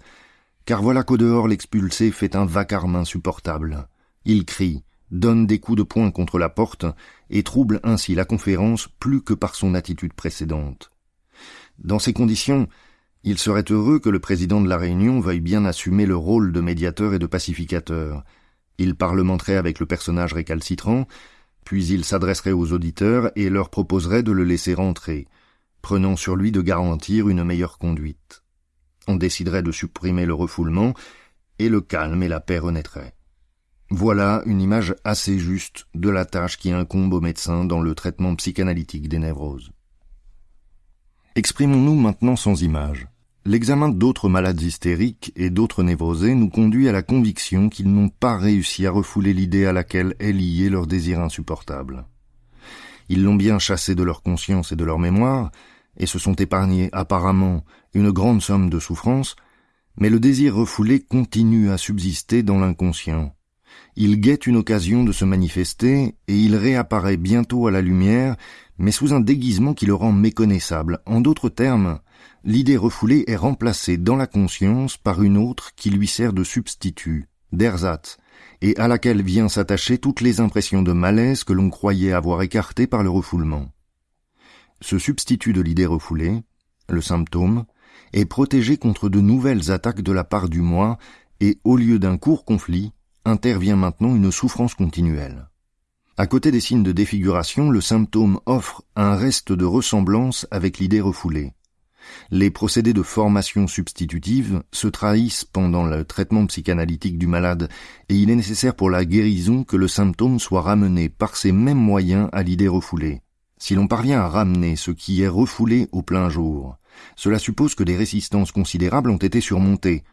car voilà qu'au dehors l'expulsé fait un vacarme insupportable. Il crie, donne des coups de poing contre la porte, et trouble ainsi la conférence plus que par son attitude précédente. Dans ces conditions, il serait heureux que le président de la Réunion veuille bien assumer le rôle de médiateur et de pacificateur. Il parlementerait avec le personnage récalcitrant, puis il s'adresserait aux auditeurs et leur proposerait de le laisser rentrer, prenant sur lui de garantir une meilleure conduite. On déciderait de supprimer le refoulement, et le calme et la paix renaîtraient. Voilà une image assez juste de la tâche qui incombe au médecin dans le traitement psychanalytique des névroses. Exprimons-nous maintenant sans image. L'examen d'autres malades hystériques et d'autres névrosés nous conduit à la conviction qu'ils n'ont pas réussi à refouler l'idée à laquelle est lié leur désir insupportable. Ils l'ont bien chassé de leur conscience et de leur mémoire, et se sont épargnés apparemment une grande somme de souffrance, mais le désir refoulé continue à subsister dans l'inconscient. Il guette une occasion de se manifester, et il réapparaît bientôt à la lumière, mais sous un déguisement qui le rend méconnaissable. En d'autres termes, l'idée refoulée est remplacée dans la conscience par une autre qui lui sert de substitut, d'ersatz, et à laquelle vient s'attacher toutes les impressions de malaise que l'on croyait avoir écartées par le refoulement. Ce substitut de l'idée refoulée, le symptôme, est protégé contre de nouvelles attaques de la part du moi, et au lieu d'un court conflit, intervient maintenant une souffrance continuelle. À côté des signes de défiguration, le symptôme offre un reste de ressemblance avec l'idée refoulée. Les procédés de formation substitutive se trahissent pendant le traitement psychanalytique du malade et il est nécessaire pour la guérison que le symptôme soit ramené par ces mêmes moyens à l'idée refoulée. Si l'on parvient à ramener ce qui est refoulé au plein jour, cela suppose que des résistances considérables ont été surmontées.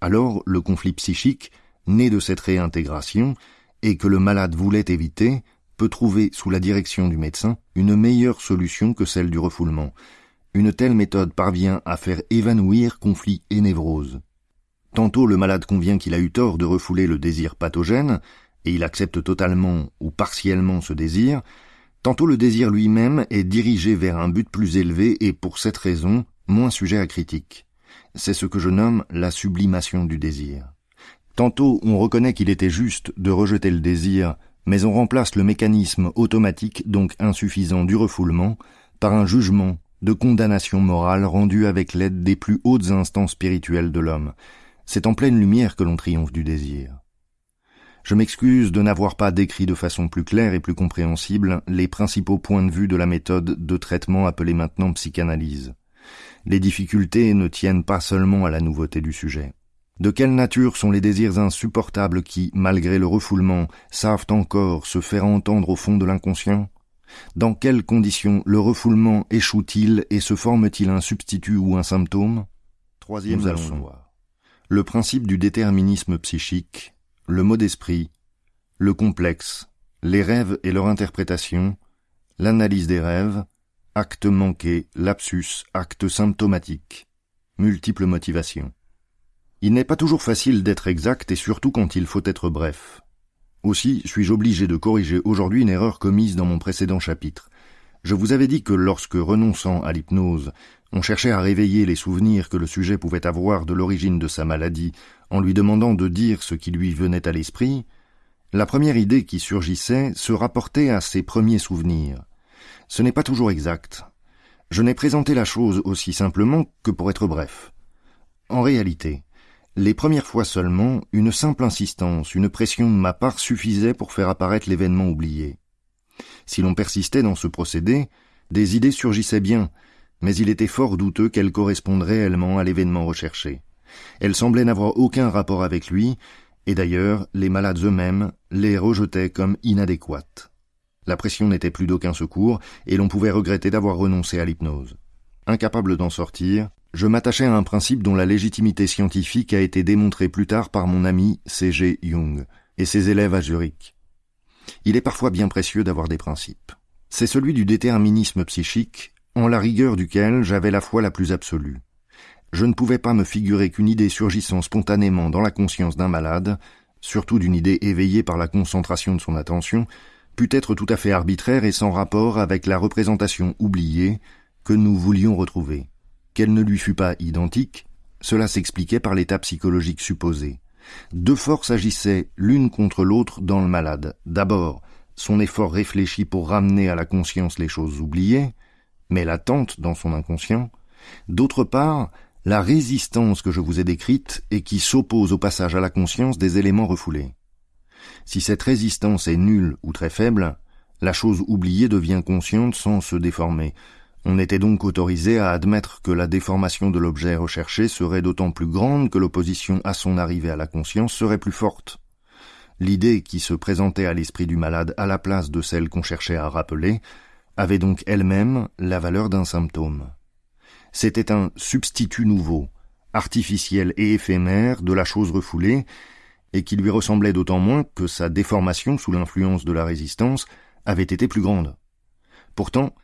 Alors le conflit psychique, né de cette réintégration, et que le malade voulait éviter, peut trouver sous la direction du médecin une meilleure solution que celle du refoulement, une telle méthode parvient à faire évanouir conflit et névrose. Tantôt le malade convient qu'il a eu tort de refouler le désir pathogène, et il accepte totalement ou partiellement ce désir, tantôt le désir lui-même est dirigé vers un but plus élevé et pour cette raison moins sujet à critique. C'est ce que je nomme la sublimation du désir. Tantôt on reconnaît qu'il était juste de rejeter le désir, mais on remplace le mécanisme automatique donc insuffisant du refoulement par un jugement de condamnation morale rendue avec l'aide des plus hautes instances spirituelles de l'homme. C'est en pleine lumière que l'on triomphe du désir. Je m'excuse de n'avoir pas décrit de façon plus claire et plus compréhensible les principaux points de vue de la méthode de traitement appelée maintenant psychanalyse. Les difficultés ne tiennent pas seulement à la nouveauté du sujet. De quelle nature sont les désirs insupportables qui, malgré le refoulement, savent encore se faire entendre au fond de l'inconscient? Dans quelles conditions le refoulement échoue-t-il et se forme-t-il un substitut ou un symptôme? Troisième Nous allons voir. Le principe du déterminisme psychique, le mot d'esprit, le complexe, les rêves et leur interprétation, l'analyse des rêves, acte manqué, lapsus, acte symptomatique, multiples motivations. Il n'est pas toujours facile d'être exact et surtout quand il faut être bref. Aussi suis-je obligé de corriger aujourd'hui une erreur commise dans mon précédent chapitre. Je vous avais dit que lorsque, renonçant à l'hypnose, on cherchait à réveiller les souvenirs que le sujet pouvait avoir de l'origine de sa maladie en lui demandant de dire ce qui lui venait à l'esprit, la première idée qui surgissait se rapportait à ses premiers souvenirs. Ce n'est pas toujours exact. Je n'ai présenté la chose aussi simplement que pour être bref. En réalité, les premières fois seulement, une simple insistance, une pression de ma part suffisait pour faire apparaître l'événement oublié. Si l'on persistait dans ce procédé, des idées surgissaient bien, mais il était fort douteux qu'elles correspondent réellement à l'événement recherché. Elles semblaient n'avoir aucun rapport avec lui, et d'ailleurs les malades eux-mêmes les rejetaient comme inadéquates. La pression n'était plus d'aucun secours, et l'on pouvait regretter d'avoir renoncé à l'hypnose. Incapable d'en sortir, je m'attachais à un principe dont la légitimité scientifique a été démontrée plus tard par mon ami C.G. Jung et ses élèves à Zurich. Il est parfois bien précieux d'avoir des principes. C'est celui du déterminisme psychique, en la rigueur duquel j'avais la foi la plus absolue. Je ne pouvais pas me figurer qu'une idée surgissant spontanément dans la conscience d'un malade, surtout d'une idée éveillée par la concentration de son attention, pût être tout à fait arbitraire et sans rapport avec la représentation oubliée que nous voulions retrouver. Qu'elle ne lui fût pas identique, cela s'expliquait par l'état psychologique supposé. Deux forces agissaient l'une contre l'autre dans le malade. D'abord, son effort réfléchi pour ramener à la conscience les choses oubliées, mais latentes dans son inconscient. D'autre part, la résistance que je vous ai décrite et qui s'oppose au passage à la conscience des éléments refoulés. Si cette résistance est nulle ou très faible, la chose oubliée devient consciente sans se déformer, on était donc autorisé à admettre que la déformation de l'objet recherché serait d'autant plus grande que l'opposition à son arrivée à la conscience serait plus forte. L'idée qui se présentait à l'esprit du malade à la place de celle qu'on cherchait à rappeler avait donc elle-même la valeur d'un symptôme. C'était un substitut nouveau, artificiel et éphémère de la chose refoulée, et qui lui ressemblait d'autant moins que sa déformation sous l'influence de la résistance avait été plus grande. Pourtant,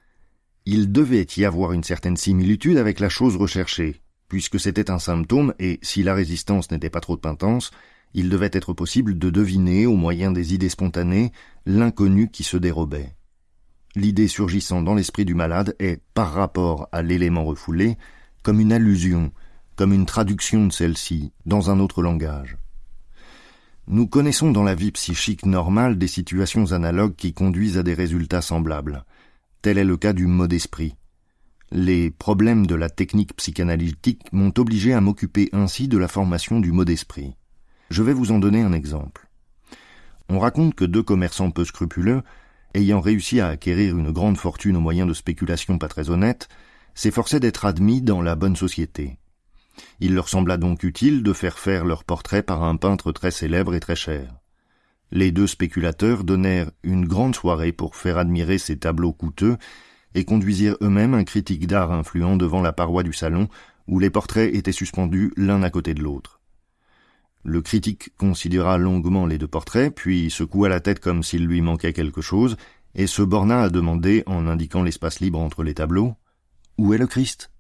il devait y avoir une certaine similitude avec la chose recherchée, puisque c'était un symptôme et, si la résistance n'était pas trop intense, il devait être possible de deviner, au moyen des idées spontanées, l'inconnu qui se dérobait. L'idée surgissant dans l'esprit du malade est, par rapport à l'élément refoulé, comme une allusion, comme une traduction de celle-ci, dans un autre langage. Nous connaissons dans la vie psychique normale des situations analogues qui conduisent à des résultats semblables. Tel est le cas du mot d'esprit. Les problèmes de la technique psychanalytique m'ont obligé à m'occuper ainsi de la formation du mot d'esprit. Je vais vous en donner un exemple. On raconte que deux commerçants peu scrupuleux, ayant réussi à acquérir une grande fortune au moyen de spéculations pas très honnêtes, s'efforçaient d'être admis dans la bonne société. Il leur sembla donc utile de faire faire leur portrait par un peintre très célèbre et très cher. Les deux spéculateurs donnèrent une grande soirée pour faire admirer ces tableaux coûteux et conduisirent eux-mêmes un critique d'art influent devant la paroi du salon où les portraits étaient suspendus l'un à côté de l'autre. Le critique considéra longuement les deux portraits, puis secoua la tête comme s'il lui manquait quelque chose, et se borna à demander, en indiquant l'espace libre entre les tableaux, Où est le Christ?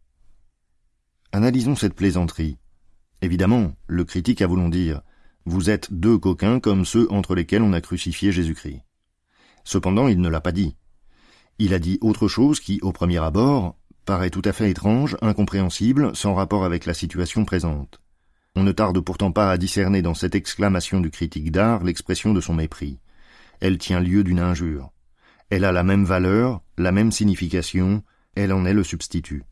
Analysons cette plaisanterie. Évidemment, le critique a voulu dire Vous êtes deux coquins comme ceux entre lesquels on a crucifié Jésus-Christ. Cependant, il ne l'a pas dit. Il a dit autre chose qui, au premier abord, paraît tout à fait étrange, incompréhensible, sans rapport avec la situation présente. On ne tarde pourtant pas à discerner dans cette exclamation du critique d'art l'expression de son mépris. Elle tient lieu d'une injure. Elle a la même valeur, la même signification, elle en est le substitut.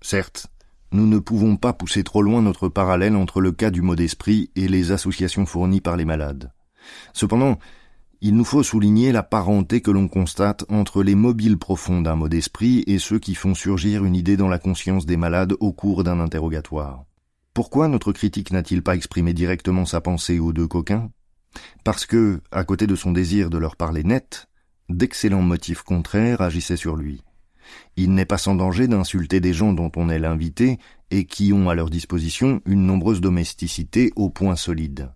Certes, nous ne pouvons pas pousser trop loin notre parallèle entre le cas du mot d'esprit et les associations fournies par les malades. Cependant, il nous faut souligner la parenté que l'on constate entre les mobiles profonds d'un mot d'esprit et ceux qui font surgir une idée dans la conscience des malades au cours d'un interrogatoire. Pourquoi notre critique n'a-t-il pas exprimé directement sa pensée aux deux coquins? Parce que, à côté de son désir de leur parler net, d'excellents motifs contraires agissaient sur lui. Il n'est pas sans danger d'insulter des gens dont on est l'invité et qui ont à leur disposition une nombreuse domesticité au point solide.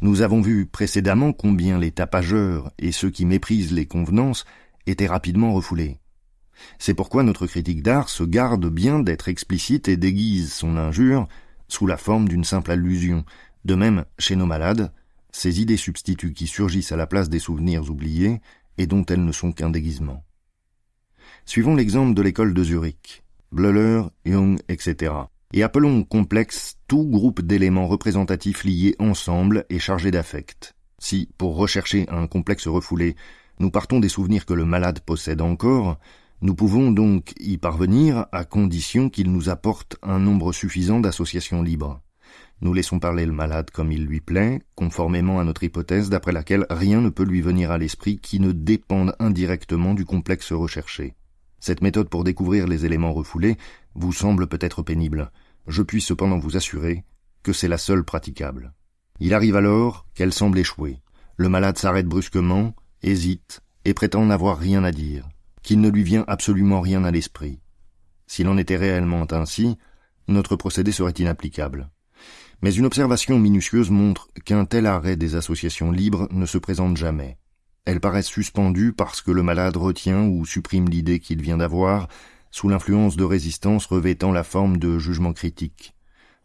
Nous avons vu précédemment combien les tapageurs et ceux qui méprisent les convenances étaient rapidement refoulés. C'est pourquoi notre critique d'art se garde bien d'être explicite et déguise son injure sous la forme d'une simple allusion. De même, chez nos malades, ces idées substituts qui surgissent à la place des souvenirs oubliés et dont elles ne sont qu'un déguisement. Suivons l'exemple de l'école de Zurich, Bleuler, Jung, etc. Et appelons complexe tout groupe d'éléments représentatifs liés ensemble et chargés d'affect. Si, pour rechercher un complexe refoulé, nous partons des souvenirs que le malade possède encore, nous pouvons donc y parvenir à condition qu'il nous apporte un nombre suffisant d'associations libres. Nous laissons parler le malade comme il lui plaît, conformément à notre hypothèse d'après laquelle rien ne peut lui venir à l'esprit qui ne dépende indirectement du complexe recherché. Cette méthode pour découvrir les éléments refoulés vous semble peut-être pénible. Je puis cependant vous assurer que c'est la seule praticable. Il arrive alors qu'elle semble échouer. Le malade s'arrête brusquement, hésite, et prétend n'avoir rien à dire, qu'il ne lui vient absolument rien à l'esprit. S'il en était réellement ainsi, notre procédé serait inapplicable. Mais une observation minutieuse montre qu'un tel arrêt des associations libres ne se présente jamais. Elles paraissent suspendues parce que le malade retient ou supprime l'idée qu'il vient d'avoir, sous l'influence de résistance revêtant la forme de jugement critique.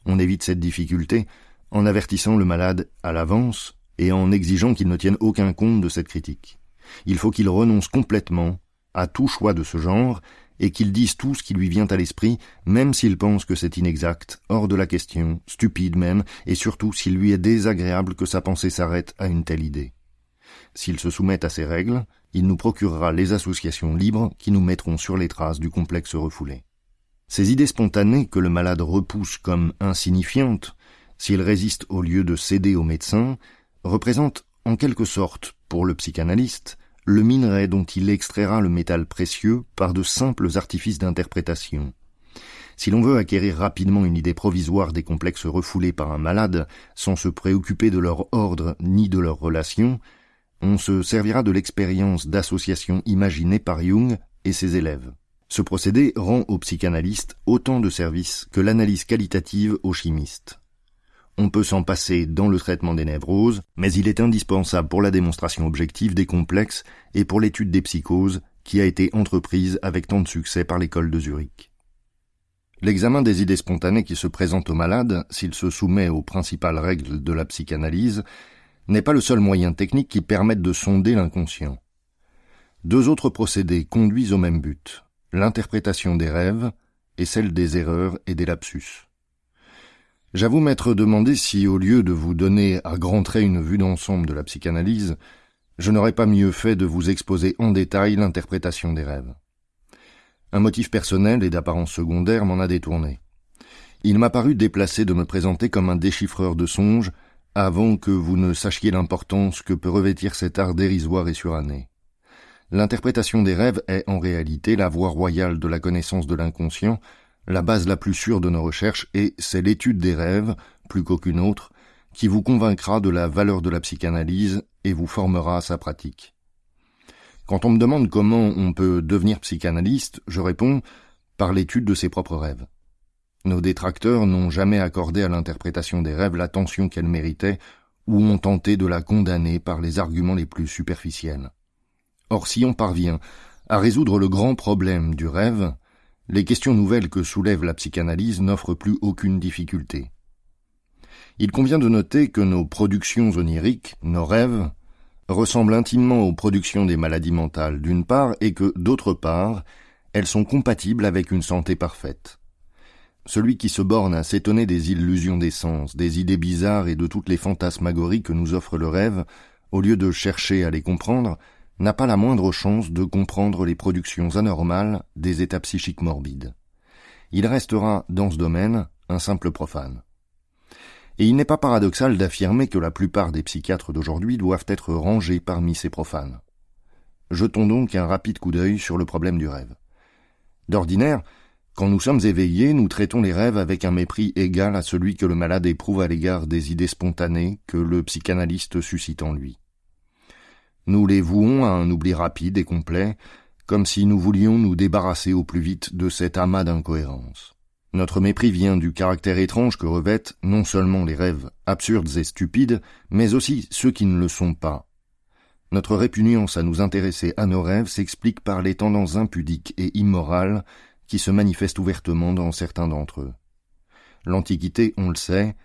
On évite cette difficulté en avertissant le malade à l'avance et en exigeant qu'il ne tienne aucun compte de cette critique. Il faut qu'il renonce complètement à tout choix de ce genre et qu'il dise tout ce qui lui vient à l'esprit, même s'il pense que c'est inexact, hors de la question, stupide même, et surtout s'il lui est désagréable que sa pensée s'arrête à une telle idée. S'il se soumet à ces règles, il nous procurera les associations libres qui nous mettront sur les traces du complexe refoulé. Ces idées spontanées que le malade repousse comme insignifiantes, s'il résiste au lieu de céder au médecin, représentent en quelque sorte, pour le psychanalyste, le minerai dont il extraira le métal précieux par de simples artifices d'interprétation. Si l'on veut acquérir rapidement une idée provisoire des complexes refoulés par un malade, sans se préoccuper de leur ordre ni de leurs relations, on se servira de l'expérience d'association imaginée par Jung et ses élèves. Ce procédé rend aux psychanalystes autant de services que l'analyse qualitative aux chimistes. On peut s'en passer dans le traitement des névroses, mais il est indispensable pour la démonstration objective des complexes et pour l'étude des psychoses qui a été entreprise avec tant de succès par l'école de Zurich. L'examen des idées spontanées qui se présentent au malade, s'il se soumet aux principales règles de la psychanalyse, n'est pas le seul moyen technique qui permette de sonder l'inconscient. Deux autres procédés conduisent au même but, l'interprétation des rêves et celle des erreurs et des lapsus. J'avoue m'être demandé si, au lieu de vous donner à grands traits une vue d'ensemble de la psychanalyse, je n'aurais pas mieux fait de vous exposer en détail l'interprétation des rêves. Un motif personnel et d'apparence secondaire m'en a détourné. Il m'a paru déplacé de me présenter comme un déchiffreur de songes avant que vous ne sachiez l'importance que peut revêtir cet art dérisoire et suranné. L'interprétation des rêves est en réalité la voie royale de la connaissance de l'inconscient, la base la plus sûre de nos recherches, et c'est l'étude des rêves, plus qu'aucune autre, qui vous convaincra de la valeur de la psychanalyse et vous formera à sa pratique. Quand on me demande comment on peut devenir psychanalyste, je réponds par l'étude de ses propres rêves. Nos détracteurs n'ont jamais accordé à l'interprétation des rêves l'attention qu'elle méritait ou ont tenté de la condamner par les arguments les plus superficiels. Or, si on parvient à résoudre le grand problème du rêve, les questions nouvelles que soulève la psychanalyse n'offrent plus aucune difficulté. Il convient de noter que nos productions oniriques, nos rêves, ressemblent intimement aux productions des maladies mentales d'une part et que, d'autre part, elles sont compatibles avec une santé parfaite. Celui qui se borne à s'étonner des illusions des sens, des idées bizarres et de toutes les fantasmagories que nous offre le rêve, au lieu de chercher à les comprendre, n'a pas la moindre chance de comprendre les productions anormales des états psychiques morbides. Il restera, dans ce domaine, un simple profane. Et il n'est pas paradoxal d'affirmer que la plupart des psychiatres d'aujourd'hui doivent être rangés parmi ces profanes. Jetons donc un rapide coup d'œil sur le problème du rêve. D'ordinaire, quand nous sommes éveillés, nous traitons les rêves avec un mépris égal à celui que le malade éprouve à l'égard des idées spontanées que le psychanalyste suscite en lui. Nous les vouons à un oubli rapide et complet, comme si nous voulions nous débarrasser au plus vite de cet amas d'incohérences. Notre mépris vient du caractère étrange que revêtent non seulement les rêves absurdes et stupides, mais aussi ceux qui ne le sont pas. Notre répugnance à nous intéresser à nos rêves s'explique par les tendances impudiques et immorales qui se manifeste ouvertement dans certains d'entre eux. L'Antiquité, on le sait,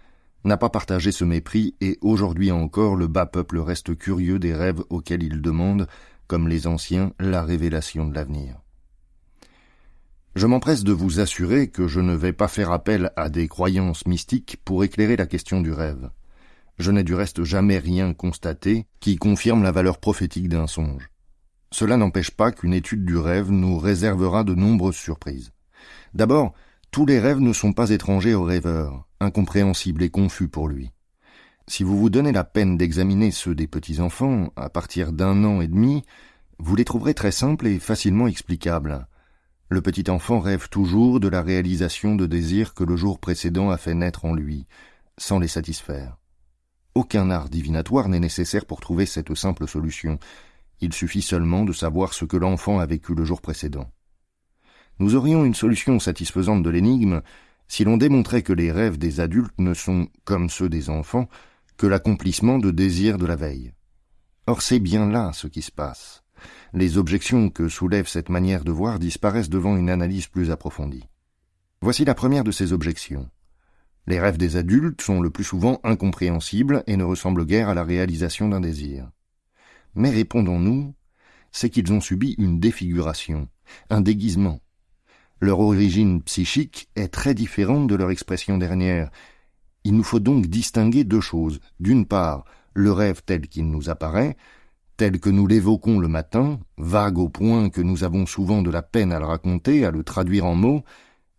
n'a pas partagé ce mépris et aujourd'hui encore le bas peuple reste curieux des rêves auxquels il demande, comme les anciens, la révélation de l'avenir. Je m'empresse de vous assurer que je ne vais pas faire appel à des croyances mystiques pour éclairer la question du rêve. Je n'ai du reste jamais rien constaté qui confirme la valeur prophétique d'un songe. Cela n'empêche pas qu'une étude du rêve nous réservera de nombreuses surprises. D'abord, tous les rêves ne sont pas étrangers au rêveur, incompréhensibles et confus pour lui. Si vous vous donnez la peine d'examiner ceux des petits-enfants à partir d'un an et demi, vous les trouverez très simples et facilement explicables. Le petit enfant rêve toujours de la réalisation de désirs que le jour précédent a fait naître en lui, sans les satisfaire. Aucun art divinatoire n'est nécessaire pour trouver cette simple solution, il suffit seulement de savoir ce que l'enfant a vécu le jour précédent. Nous aurions une solution satisfaisante de l'énigme si l'on démontrait que les rêves des adultes ne sont, comme ceux des enfants, que l'accomplissement de désirs de la veille. Or c'est bien là ce qui se passe. Les objections que soulève cette manière de voir disparaissent devant une analyse plus approfondie. Voici la première de ces objections. Les rêves des adultes sont le plus souvent incompréhensibles et ne ressemblent guère à la réalisation d'un désir. Mais répondons-nous, c'est qu'ils ont subi une défiguration, un déguisement. Leur origine psychique est très différente de leur expression dernière. Il nous faut donc distinguer deux choses. D'une part, le rêve tel qu'il nous apparaît, tel que nous l'évoquons le matin, vague au point que nous avons souvent de la peine à le raconter, à le traduire en mots,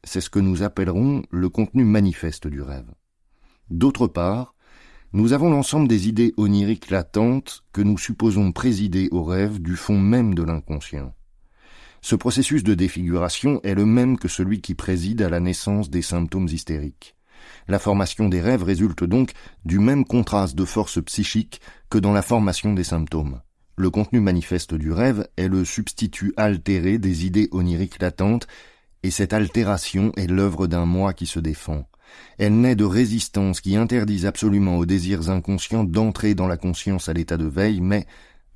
c'est ce que nous appellerons le contenu manifeste du rêve. D'autre part, nous avons l'ensemble des idées oniriques latentes que nous supposons présider au rêve du fond même de l'inconscient. Ce processus de défiguration est le même que celui qui préside à la naissance des symptômes hystériques. La formation des rêves résulte donc du même contraste de force psychique que dans la formation des symptômes. Le contenu manifeste du rêve est le substitut altéré des idées oniriques latentes, et cette altération est l'œuvre d'un moi qui se défend. Elle naît de résistances qui interdisent absolument aux désirs inconscients d'entrer dans la conscience à l'état de veille, mais,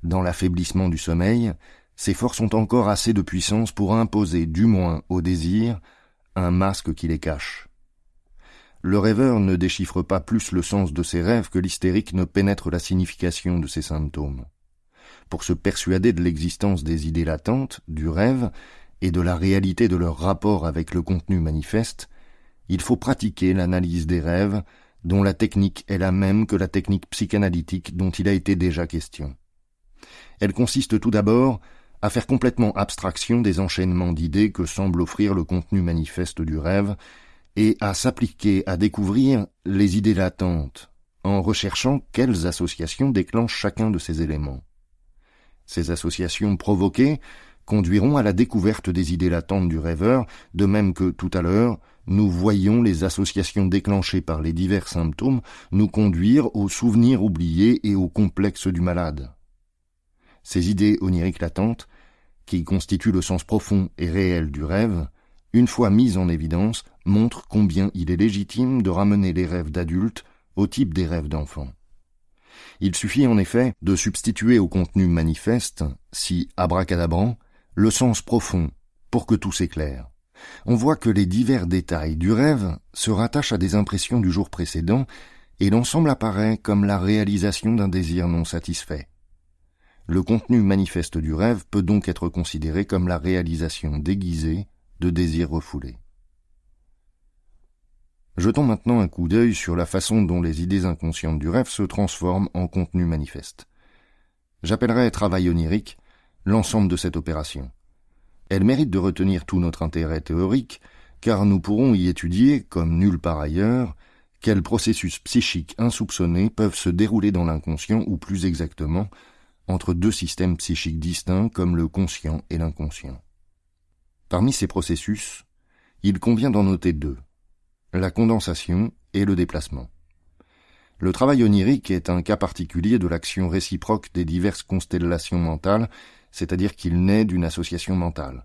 dans l'affaiblissement du sommeil, ces forces ont encore assez de puissance pour imposer, du moins aux désirs, un masque qui les cache. Le rêveur ne déchiffre pas plus le sens de ses rêves que l'hystérique ne pénètre la signification de ses symptômes. Pour se persuader de l'existence des idées latentes, du rêve, et de la réalité de leur rapport avec le contenu manifeste, il faut pratiquer l'analyse des rêves, dont la technique est la même que la technique psychanalytique dont il a été déjà question. Elle consiste tout d'abord à faire complètement abstraction des enchaînements d'idées que semble offrir le contenu manifeste du rêve, et à s'appliquer à découvrir les idées latentes, en recherchant quelles associations déclenchent chacun de ces éléments. Ces associations provoquées conduiront à la découverte des idées latentes du rêveur, de même que tout à l'heure, nous voyons les associations déclenchées par les divers symptômes nous conduire aux souvenirs oubliés et au complexe du malade. Ces idées oniriques latentes, qui constituent le sens profond et réel du rêve, une fois mises en évidence, montrent combien il est légitime de ramener les rêves d'adultes au type des rêves d'enfants. Il suffit en effet de substituer au contenu manifeste, si abracadabrant, le sens profond pour que tout s'éclaire. On voit que les divers détails du rêve se rattachent à des impressions du jour précédent et l'ensemble apparaît comme la réalisation d'un désir non satisfait. Le contenu manifeste du rêve peut donc être considéré comme la réalisation déguisée de désirs refoulés. Jetons maintenant un coup d'œil sur la façon dont les idées inconscientes du rêve se transforment en contenu manifeste. J'appellerai travail onirique l'ensemble de cette opération. Elle mérite de retenir tout notre intérêt théorique, car nous pourrons y étudier, comme nulle part ailleurs, quels processus psychiques insoupçonnés peuvent se dérouler dans l'inconscient, ou plus exactement, entre deux systèmes psychiques distincts comme le conscient et l'inconscient. Parmi ces processus, il convient d'en noter deux, la condensation et le déplacement. Le travail onirique est un cas particulier de l'action réciproque des diverses constellations mentales, c'est-à-dire qu'il naît d'une association mentale.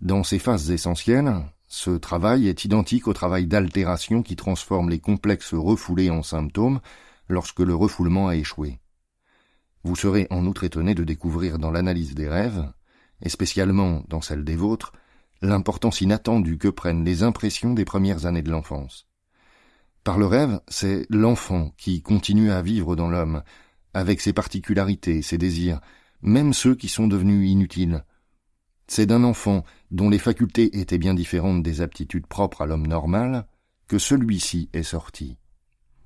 Dans ces phases essentielles, ce travail est identique au travail d'altération qui transforme les complexes refoulés en symptômes lorsque le refoulement a échoué. Vous serez en outre étonné de découvrir dans l'analyse des rêves, et spécialement dans celle des vôtres, l'importance inattendue que prennent les impressions des premières années de l'enfance. Par le rêve, c'est l'enfant qui continue à vivre dans l'homme, avec ses particularités, ses désirs, même ceux qui sont devenus inutiles. C'est d'un enfant dont les facultés étaient bien différentes des aptitudes propres à l'homme normal que celui-ci est sorti.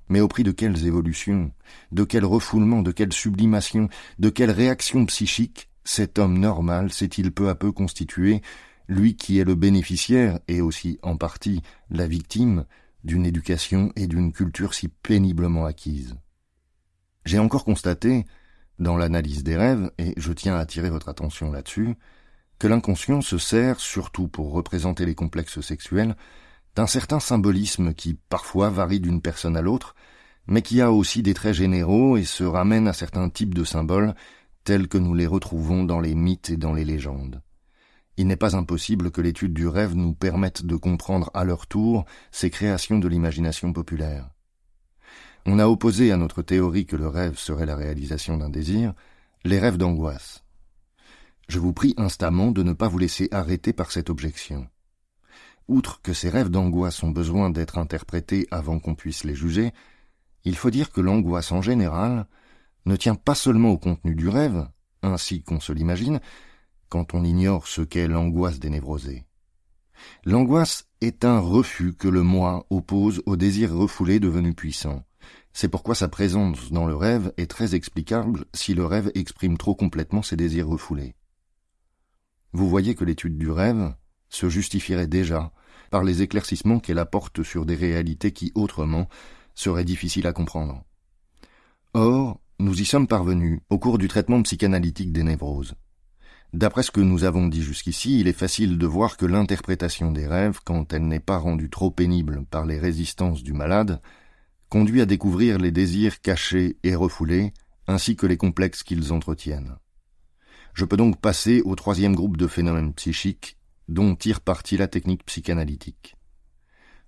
Mais au prix de quelles évolutions, de quel refoulement, de quelle sublimation, de quelle réaction psychique cet homme normal s'est-il peu à peu constitué, lui qui est le bénéficiaire et aussi en partie la victime d'une éducation et d'une culture si péniblement acquises. J'ai encore constaté, dans l'analyse des rêves, et je tiens à attirer votre attention là-dessus, que l'inconscient se sert, surtout pour représenter les complexes sexuels, d'un certain symbolisme qui parfois varie d'une personne à l'autre, mais qui a aussi des traits généraux et se ramène à certains types de symboles tels que nous les retrouvons dans les mythes et dans les légendes. Il n'est pas impossible que l'étude du rêve nous permette de comprendre à leur tour ces créations de l'imagination populaire. On a opposé à notre théorie que le rêve serait la réalisation d'un désir les rêves d'angoisse. Je vous prie instamment de ne pas vous laisser arrêter par cette objection. Outre que ces rêves d'angoisse ont besoin d'être interprétés avant qu'on puisse les juger, il faut dire que l'angoisse en général ne tient pas seulement au contenu du rêve, ainsi qu'on se l'imagine, quand on ignore ce qu'est l'angoisse des névrosés. L'angoisse est un refus que le moi oppose au désir refoulé devenu puissant. C'est pourquoi sa présence dans le rêve est très explicable si le rêve exprime trop complètement ses désirs refoulés. Vous voyez que l'étude du rêve se justifierait déjà par les éclaircissements qu'elle apporte sur des réalités qui autrement seraient difficiles à comprendre. Or, nous y sommes parvenus au cours du traitement psychanalytique des névroses. D'après ce que nous avons dit jusqu'ici, il est facile de voir que l'interprétation des rêves, quand elle n'est pas rendue trop pénible par les résistances du malade, conduit à découvrir les désirs cachés et refoulés, ainsi que les complexes qu'ils entretiennent. Je peux donc passer au troisième groupe de phénomènes psychiques dont tire parti la technique psychanalytique.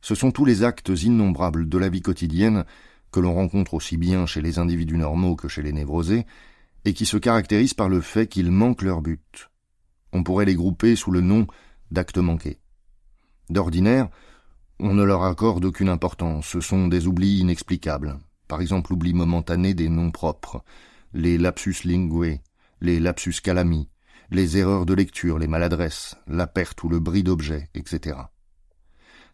Ce sont tous les actes innombrables de la vie quotidienne que l'on rencontre aussi bien chez les individus normaux que chez les névrosés, et qui se caractérisent par le fait qu'ils manquent leur but. On pourrait les grouper sous le nom d'actes manqués. D'ordinaire, on ne leur accorde aucune importance, ce sont des oublis inexplicables, par exemple l'oubli momentané des noms propres, les lapsus linguae, les lapsus calami, les erreurs de lecture, les maladresses, la perte ou le bris d'objets, etc.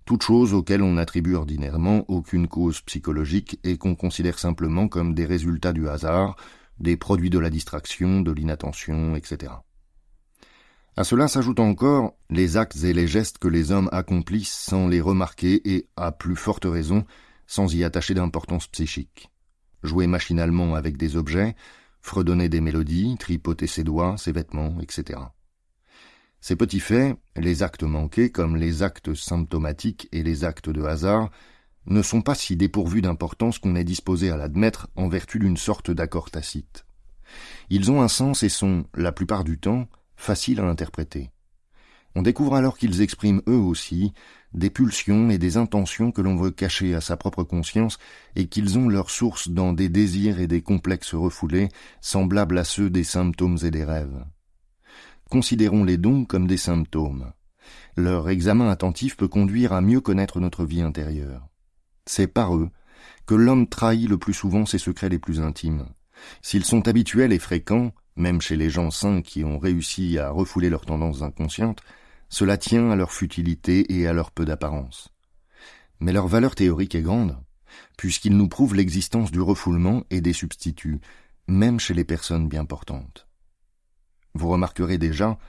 Toutes choses auxquelles on attribue ordinairement aucune cause psychologique et qu'on considère simplement comme des résultats du hasard, des produits de la distraction, de l'inattention, etc. À cela s'ajoutent encore les actes et les gestes que les hommes accomplissent sans les remarquer et, à plus forte raison, sans y attacher d'importance psychique. Jouer machinalement avec des objets, fredonner des mélodies, tripoter ses doigts, ses vêtements, etc. Ces petits faits, les actes manqués comme les actes symptomatiques et les actes de hasard, ne sont pas si dépourvus d'importance qu'on est disposé à l'admettre en vertu d'une sorte d'accord tacite. Ils ont un sens et sont, la plupart du temps, faciles à interpréter. On découvre alors qu'ils expriment eux aussi des pulsions et des intentions que l'on veut cacher à sa propre conscience et qu'ils ont leur source dans des désirs et des complexes refoulés semblables à ceux des symptômes et des rêves. Considérons-les donc comme des symptômes. Leur examen attentif peut conduire à mieux connaître notre vie intérieure. C'est par eux que l'homme trahit le plus souvent ses secrets les plus intimes. S'ils sont habituels et fréquents, même chez les gens sains qui ont réussi à refouler leurs tendances inconscientes, cela tient à leur futilité et à leur peu d'apparence. Mais leur valeur théorique est grande, puisqu'ils nous prouvent l'existence du refoulement et des substituts, même chez les personnes bien portantes. Vous remarquerez déjà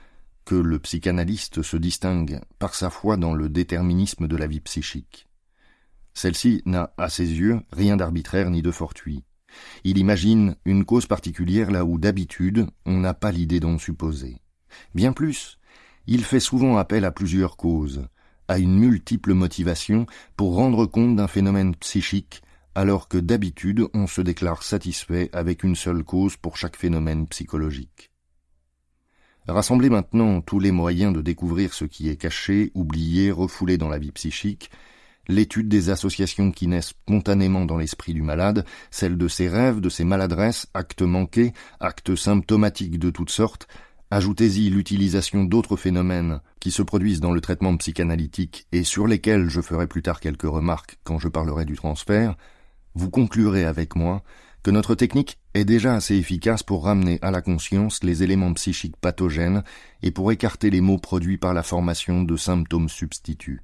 que le psychanalyste se distingue par sa foi dans le déterminisme de la vie psychique. Celle-ci n'a, à ses yeux, rien d'arbitraire ni de fortuit. Il imagine une cause particulière là où d'habitude on n'a pas l'idée d'en supposer. Bien plus, il fait souvent appel à plusieurs causes, à une multiple motivation pour rendre compte d'un phénomène psychique, alors que d'habitude on se déclare satisfait avec une seule cause pour chaque phénomène psychologique. Rassemblez maintenant tous les moyens de découvrir ce qui est caché, oublié, refoulé dans la vie psychique, l'étude des associations qui naissent spontanément dans l'esprit du malade, celle de ses rêves, de ses maladresses, actes manqués, actes symptomatiques de toutes sortes, ajoutez-y l'utilisation d'autres phénomènes qui se produisent dans le traitement psychanalytique et sur lesquels je ferai plus tard quelques remarques quand je parlerai du transfert, vous conclurez avec moi que notre technique est déjà assez efficace pour ramener à la conscience les éléments psychiques pathogènes et pour écarter les maux produits par la formation de symptômes substituts.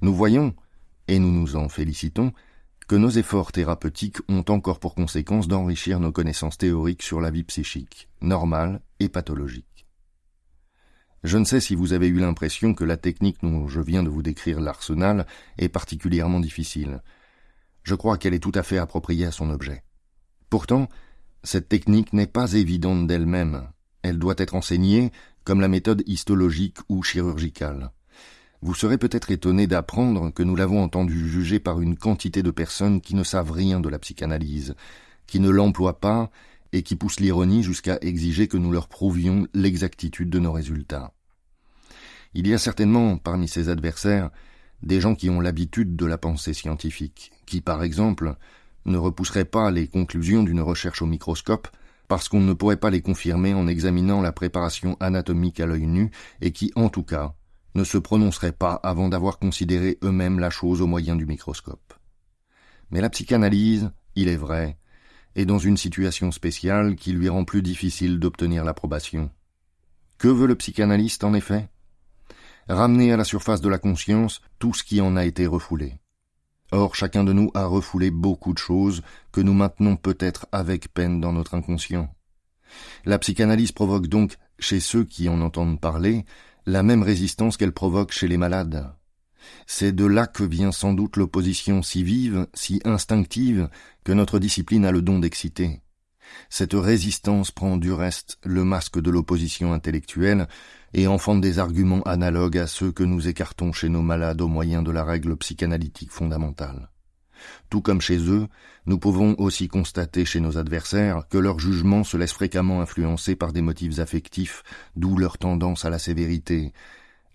Nous voyons, et nous nous en félicitons, que nos efforts thérapeutiques ont encore pour conséquence d'enrichir nos connaissances théoriques sur la vie psychique, normale et pathologique. Je ne sais si vous avez eu l'impression que la technique dont je viens de vous décrire l'arsenal est particulièrement difficile. Je crois qu'elle est tout à fait appropriée à son objet. Pourtant, cette technique n'est pas évidente d'elle-même. Elle doit être enseignée comme la méthode histologique ou chirurgicale. Vous serez peut-être étonné d'apprendre que nous l'avons entendu juger par une quantité de personnes qui ne savent rien de la psychanalyse, qui ne l'emploient pas et qui poussent l'ironie jusqu'à exiger que nous leur prouvions l'exactitude de nos résultats. Il y a certainement parmi ces adversaires des gens qui ont l'habitude de la pensée scientifique, qui par exemple ne repousseraient pas les conclusions d'une recherche au microscope parce qu'on ne pourrait pas les confirmer en examinant la préparation anatomique à l'œil nu et qui en tout cas ne se prononceraient pas avant d'avoir considéré eux-mêmes la chose au moyen du microscope. Mais la psychanalyse, il est vrai, est dans une situation spéciale qui lui rend plus difficile d'obtenir l'approbation. Que veut le psychanalyste en effet? Ramener à la surface de la conscience tout ce qui en a été refoulé. Or chacun de nous a refoulé beaucoup de choses que nous maintenons peut-être avec peine dans notre inconscient. La psychanalyse provoque donc, chez ceux qui en entendent parler, la même résistance qu'elle provoque chez les malades. C'est de là que vient sans doute l'opposition si vive, si instinctive, que notre discipline a le don d'exciter. Cette résistance prend du reste le masque de l'opposition intellectuelle et enfante des arguments analogues à ceux que nous écartons chez nos malades au moyen de la règle psychanalytique fondamentale. Tout comme chez eux, nous pouvons aussi constater chez nos adversaires que leur jugement se laisse fréquemment influencer par des motifs affectifs, d'où leur tendance à la sévérité.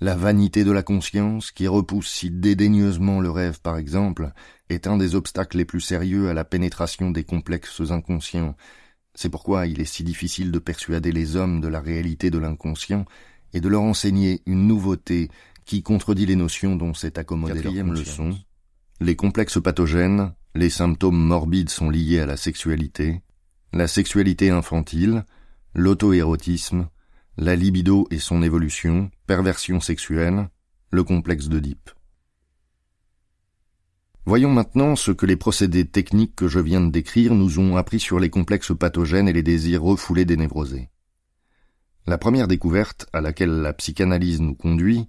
La vanité de la conscience, qui repousse si dédaigneusement le rêve par exemple, est un des obstacles les plus sérieux à la pénétration des complexes inconscients. C'est pourquoi il est si difficile de persuader les hommes de la réalité de l'inconscient et de leur enseigner une nouveauté qui contredit les notions dont s'est accommodée Quatrième leçon. Les complexes pathogènes, les symptômes morbides sont liés à la sexualité, la sexualité infantile, l'auto-érotisme, la libido et son évolution, perversion sexuelle, le complexe d'Oedipe. Voyons maintenant ce que les procédés techniques que je viens de décrire nous ont appris sur les complexes pathogènes et les désirs refoulés des névrosés. La première découverte à laquelle la psychanalyse nous conduit,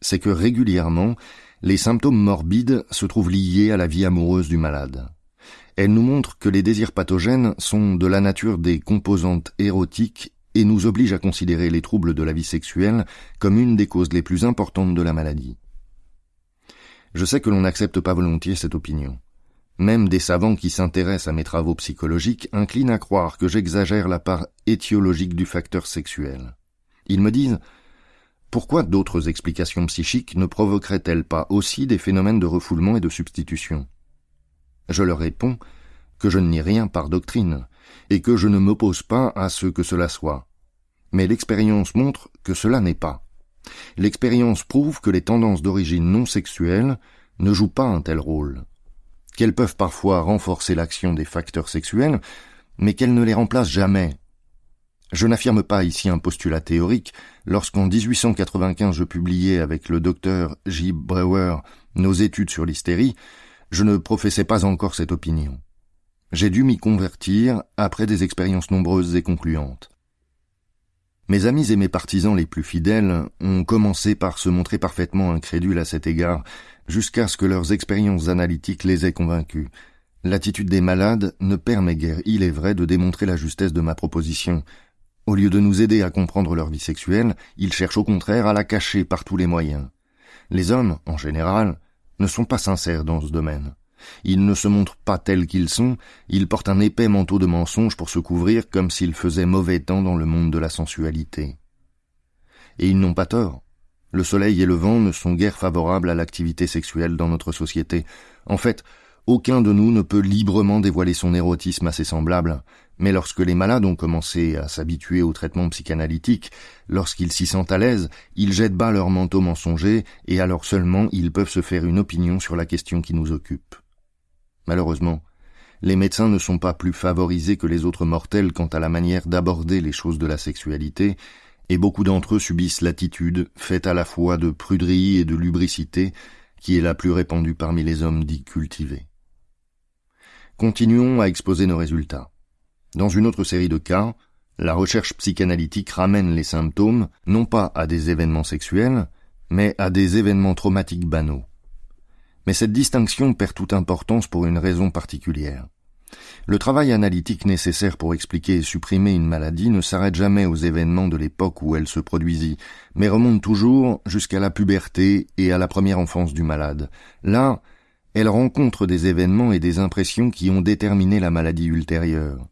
c'est que régulièrement, les symptômes morbides se trouvent liés à la vie amoureuse du malade. Elle nous montre que les désirs pathogènes sont de la nature des composantes érotiques et nous obligent à considérer les troubles de la vie sexuelle comme une des causes les plus importantes de la maladie. Je sais que l'on n'accepte pas volontiers cette opinion. Même des savants qui s'intéressent à mes travaux psychologiques inclinent à croire que j'exagère la part étiologique du facteur sexuel. Ils me disent pourquoi d'autres explications psychiques ne provoqueraient-elles pas aussi des phénomènes de refoulement et de substitution? Je leur réponds que je ne nie rien par doctrine, et que je ne m'oppose pas à ce que cela soit. Mais l'expérience montre que cela n'est pas. L'expérience prouve que les tendances d'origine non sexuelle ne jouent pas un tel rôle, qu'elles peuvent parfois renforcer l'action des facteurs sexuels, mais qu'elles ne les remplacent jamais, je n'affirme pas ici un postulat théorique. Lorsqu'en 1895 je publiais avec le docteur J. Brewer nos études sur l'hystérie, je ne professais pas encore cette opinion. J'ai dû m'y convertir après des expériences nombreuses et concluantes. Mes amis et mes partisans les plus fidèles ont commencé par se montrer parfaitement incrédules à cet égard, jusqu'à ce que leurs expériences analytiques les aient convaincus. L'attitude des malades ne permet guère, il est vrai, de démontrer la justesse de ma proposition, au lieu de nous aider à comprendre leur vie sexuelle, ils cherchent au contraire à la cacher par tous les moyens. Les hommes, en général, ne sont pas sincères dans ce domaine. Ils ne se montrent pas tels qu'ils sont, ils portent un épais manteau de mensonges pour se couvrir comme s'il faisait mauvais temps dans le monde de la sensualité. Et ils n'ont pas tort. Le soleil et le vent ne sont guère favorables à l'activité sexuelle dans notre société. En fait, aucun de nous ne peut librement dévoiler son érotisme à ses semblables, mais lorsque les malades ont commencé à s'habituer au traitement psychanalytique, lorsqu'ils s'y sentent à l'aise, ils jettent bas leur manteau mensonger, et alors seulement ils peuvent se faire une opinion sur la question qui nous occupe. Malheureusement, les médecins ne sont pas plus favorisés que les autres mortels quant à la manière d'aborder les choses de la sexualité, et beaucoup d'entre eux subissent l'attitude, faite à la fois de pruderie et de lubricité, qui est la plus répandue parmi les hommes dits cultivés. Continuons à exposer nos résultats. Dans une autre série de cas, la recherche psychanalytique ramène les symptômes non pas à des événements sexuels, mais à des événements traumatiques banaux. Mais cette distinction perd toute importance pour une raison particulière. Le travail analytique nécessaire pour expliquer et supprimer une maladie ne s'arrête jamais aux événements de l'époque où elle se produisit, mais remonte toujours jusqu'à la puberté et à la première enfance du malade. Là, elle rencontre des événements et des impressions qui ont déterminé la maladie ultérieure.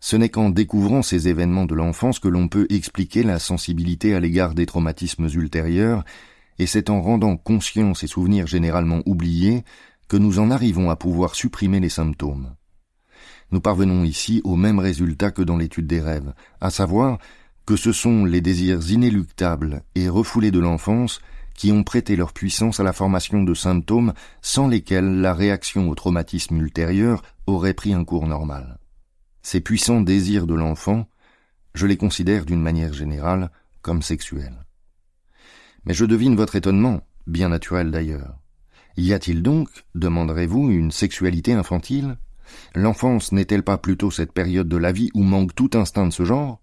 Ce n'est qu'en découvrant ces événements de l'enfance que l'on peut expliquer la sensibilité à l'égard des traumatismes ultérieurs, et c'est en rendant conscients ces souvenirs généralement oubliés que nous en arrivons à pouvoir supprimer les symptômes. Nous parvenons ici au même résultat que dans l'étude des rêves, à savoir que ce sont les désirs inéluctables et refoulés de l'enfance qui ont prêté leur puissance à la formation de symptômes sans lesquels la réaction au traumatisme ultérieur aurait pris un cours normal. Ces puissants désirs de l'enfant, je les considère d'une manière générale comme sexuels. Mais je devine votre étonnement, bien naturel d'ailleurs. Y a-t-il donc, demanderez-vous, une sexualité infantile? L'enfance n'est-elle pas plutôt cette période de la vie où manque tout instinct de ce genre?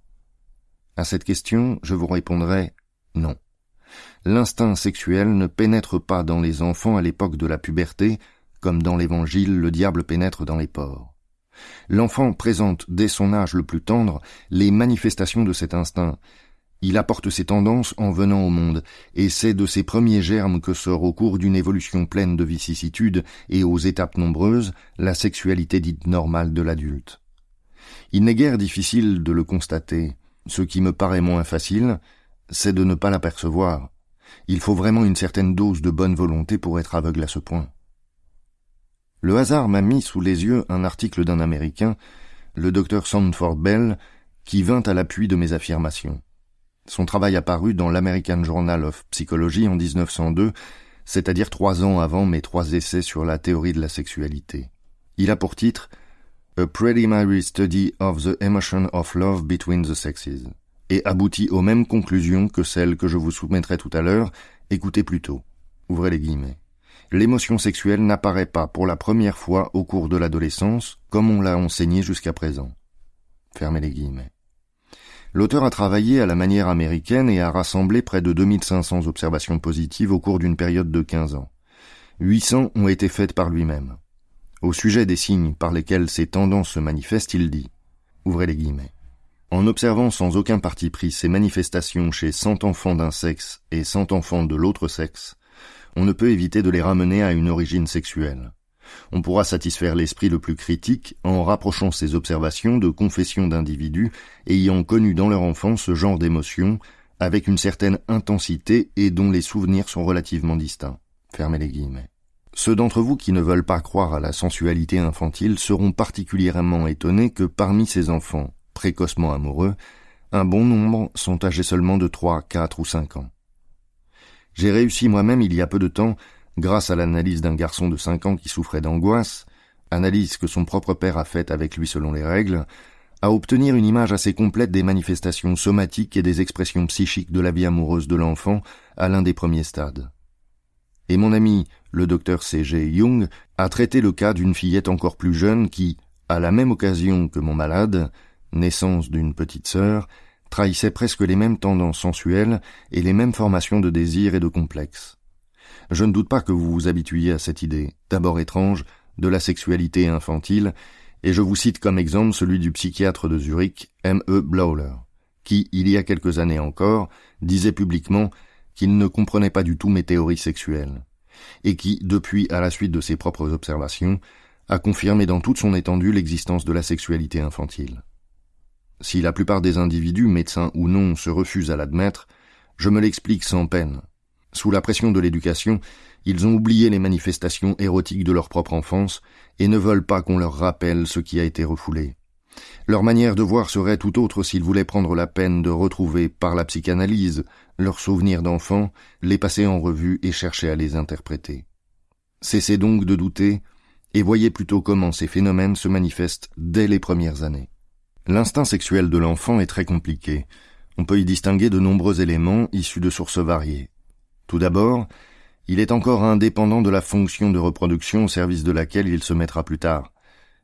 À cette question, je vous répondrai non l'instinct sexuel ne pénètre pas dans les enfants à l'époque de la puberté, comme dans l'Évangile le diable pénètre dans les porcs. L'enfant présente dès son âge le plus tendre les manifestations de cet instinct. Il apporte ses tendances en venant au monde, et c'est de ces premiers germes que sort au cours d'une évolution pleine de vicissitudes et aux étapes nombreuses la sexualité dite normale de l'adulte. Il n'est guère difficile de le constater. Ce qui me paraît moins facile, c'est de ne pas l'apercevoir. Il faut vraiment une certaine dose de bonne volonté pour être aveugle à ce point. Le hasard m'a mis sous les yeux un article d'un Américain, le docteur Sandford Bell, qui vint à l'appui de mes affirmations. Son travail apparut dans l'American Journal of Psychology en 1902, c'est-à-dire trois ans avant mes trois essais sur la théorie de la sexualité. Il a pour titre A Preliminary Study of the Emotion of Love Between the Sexes et aboutit aux mêmes conclusions que celles que je vous soumettrai tout à l'heure, écoutez plutôt. Ouvrez les guillemets l'émotion sexuelle n'apparaît pas pour la première fois au cours de l'adolescence, comme on l'a enseigné jusqu'à présent. Fermez les guillemets. L'auteur a travaillé à la manière américaine et a rassemblé près de 2500 observations positives au cours d'une période de 15 ans. 800 ont été faites par lui-même. Au sujet des signes par lesquels ces tendances se manifestent, il dit Ouvrez les guillemets. En observant sans aucun parti pris ces manifestations chez 100 enfants d'un sexe et 100 enfants de l'autre sexe, on ne peut éviter de les ramener à une origine sexuelle. On pourra satisfaire l'esprit le plus critique en rapprochant ces observations de confessions d'individus ayant connu dans leur enfance ce genre d'émotions avec une certaine intensité et dont les souvenirs sont relativement distincts. Fermez les guillemets. Ceux d'entre vous qui ne veulent pas croire à la sensualité infantile seront particulièrement étonnés que parmi ces enfants, précocement amoureux, un bon nombre sont âgés seulement de trois, quatre ou cinq ans. J'ai réussi moi-même il y a peu de temps, grâce à l'analyse d'un garçon de cinq ans qui souffrait d'angoisse, analyse que son propre père a faite avec lui selon les règles, à obtenir une image assez complète des manifestations somatiques et des expressions psychiques de la vie amoureuse de l'enfant à l'un des premiers stades. Et mon ami, le docteur C.G. Jung, a traité le cas d'une fillette encore plus jeune qui, à la même occasion que mon malade, naissance d'une petite sœur, trahissait presque les mêmes tendances sensuelles et les mêmes formations de désir et de complexe. Je ne doute pas que vous vous habituiez à cette idée, d'abord étrange, de la sexualité infantile, et je vous cite comme exemple celui du psychiatre de Zurich, M. E. Blauler, qui, il y a quelques années encore, disait publiquement qu'il ne comprenait pas du tout mes théories sexuelles, et qui, depuis, à la suite de ses propres observations, a confirmé dans toute son étendue l'existence de la sexualité infantile. Si la plupart des individus, médecins ou non, se refusent à l'admettre, je me l'explique sans peine. Sous la pression de l'éducation, ils ont oublié les manifestations érotiques de leur propre enfance et ne veulent pas qu'on leur rappelle ce qui a été refoulé. Leur manière de voir serait tout autre s'ils voulaient prendre la peine de retrouver, par la psychanalyse, leurs souvenirs d'enfants, les passer en revue et chercher à les interpréter. Cessez donc de douter et voyez plutôt comment ces phénomènes se manifestent dès les premières années. L'instinct sexuel de l'enfant est très compliqué. On peut y distinguer de nombreux éléments issus de sources variées. Tout d'abord, il est encore indépendant de la fonction de reproduction au service de laquelle il se mettra plus tard.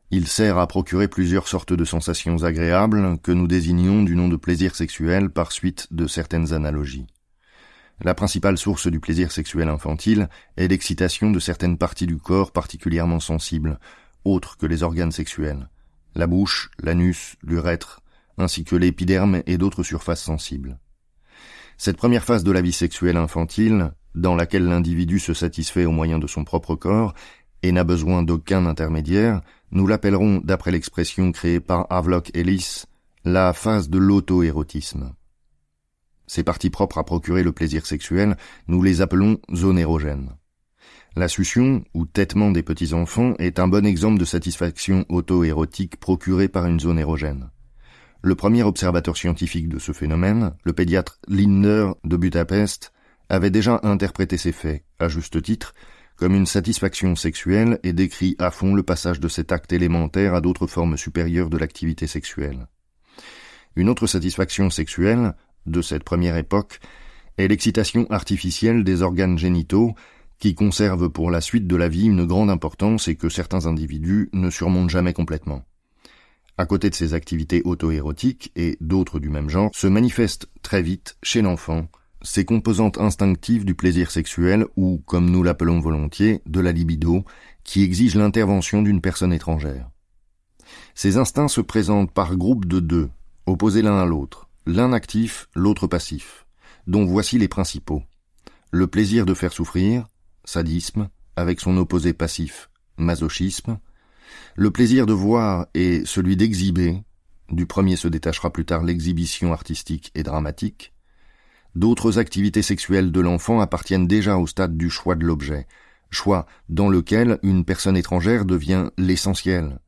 Il sert à procurer plusieurs sortes de sensations agréables que nous désignons du nom de plaisir sexuel par suite de certaines analogies. La principale source du plaisir sexuel infantile est l'excitation de certaines parties du corps particulièrement sensibles, autres que les organes sexuels la bouche, l'anus, l'urètre, ainsi que l'épiderme et d'autres surfaces sensibles. Cette première phase de la vie sexuelle infantile, dans laquelle l'individu se satisfait au moyen de son propre corps et n'a besoin d'aucun intermédiaire, nous l'appellerons, d'après l'expression créée par Havelock Ellis, la phase de l'auto-érotisme. Ces parties propres à procurer le plaisir sexuel, nous les appelons zones érogènes. La succion, ou têtement des petits enfants, est un bon exemple de satisfaction auto-érotique procurée par une zone érogène. Le premier observateur scientifique de ce phénomène, le pédiatre Linder de Budapest, avait déjà interprété ces faits, à juste titre, comme une satisfaction sexuelle et décrit à fond le passage de cet acte élémentaire à d'autres formes supérieures de l'activité sexuelle. Une autre satisfaction sexuelle, de cette première époque, est l'excitation artificielle des organes génitaux qui conserve pour la suite de la vie une grande importance et que certains individus ne surmontent jamais complètement. À côté de ces activités auto-érotiques et d'autres du même genre, se manifestent très vite, chez l'enfant, ces composantes instinctives du plaisir sexuel ou, comme nous l'appelons volontiers, de la libido, qui exige l'intervention d'une personne étrangère. Ces instincts se présentent par groupes de deux, opposés l'un à l'autre, l'un actif, l'autre passif, dont voici les principaux. Le plaisir de faire souffrir, sadisme, avec son opposé passif, masochisme, le plaisir de voir et celui d'exhiber, du premier se détachera plus tard l'exhibition artistique et dramatique, d'autres activités sexuelles de l'enfant appartiennent déjà au stade du choix de l'objet, choix dans lequel une personne étrangère devient l'essentiel.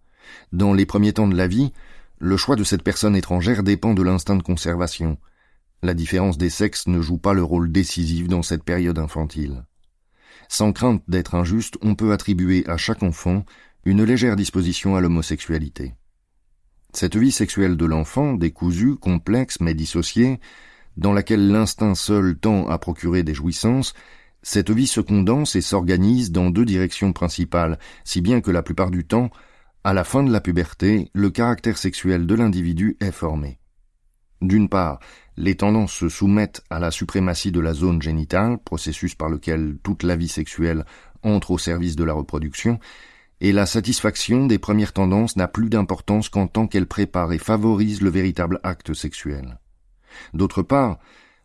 Dans les premiers temps de la vie, le choix de cette personne étrangère dépend de l'instinct de conservation. La différence des sexes ne joue pas le rôle décisif dans cette période infantile. Sans crainte d'être injuste, on peut attribuer à chaque enfant une légère disposition à l'homosexualité. Cette vie sexuelle de l'enfant, décousue, complexe mais dissociée, dans laquelle l'instinct seul tend à procurer des jouissances, cette vie se condense et s'organise dans deux directions principales, si bien que la plupart du temps, à la fin de la puberté, le caractère sexuel de l'individu est formé. D'une part, les tendances se soumettent à la suprématie de la zone génitale, processus par lequel toute la vie sexuelle entre au service de la reproduction, et la satisfaction des premières tendances n'a plus d'importance qu'en tant qu'elle prépare et favorise le véritable acte sexuel. D'autre part,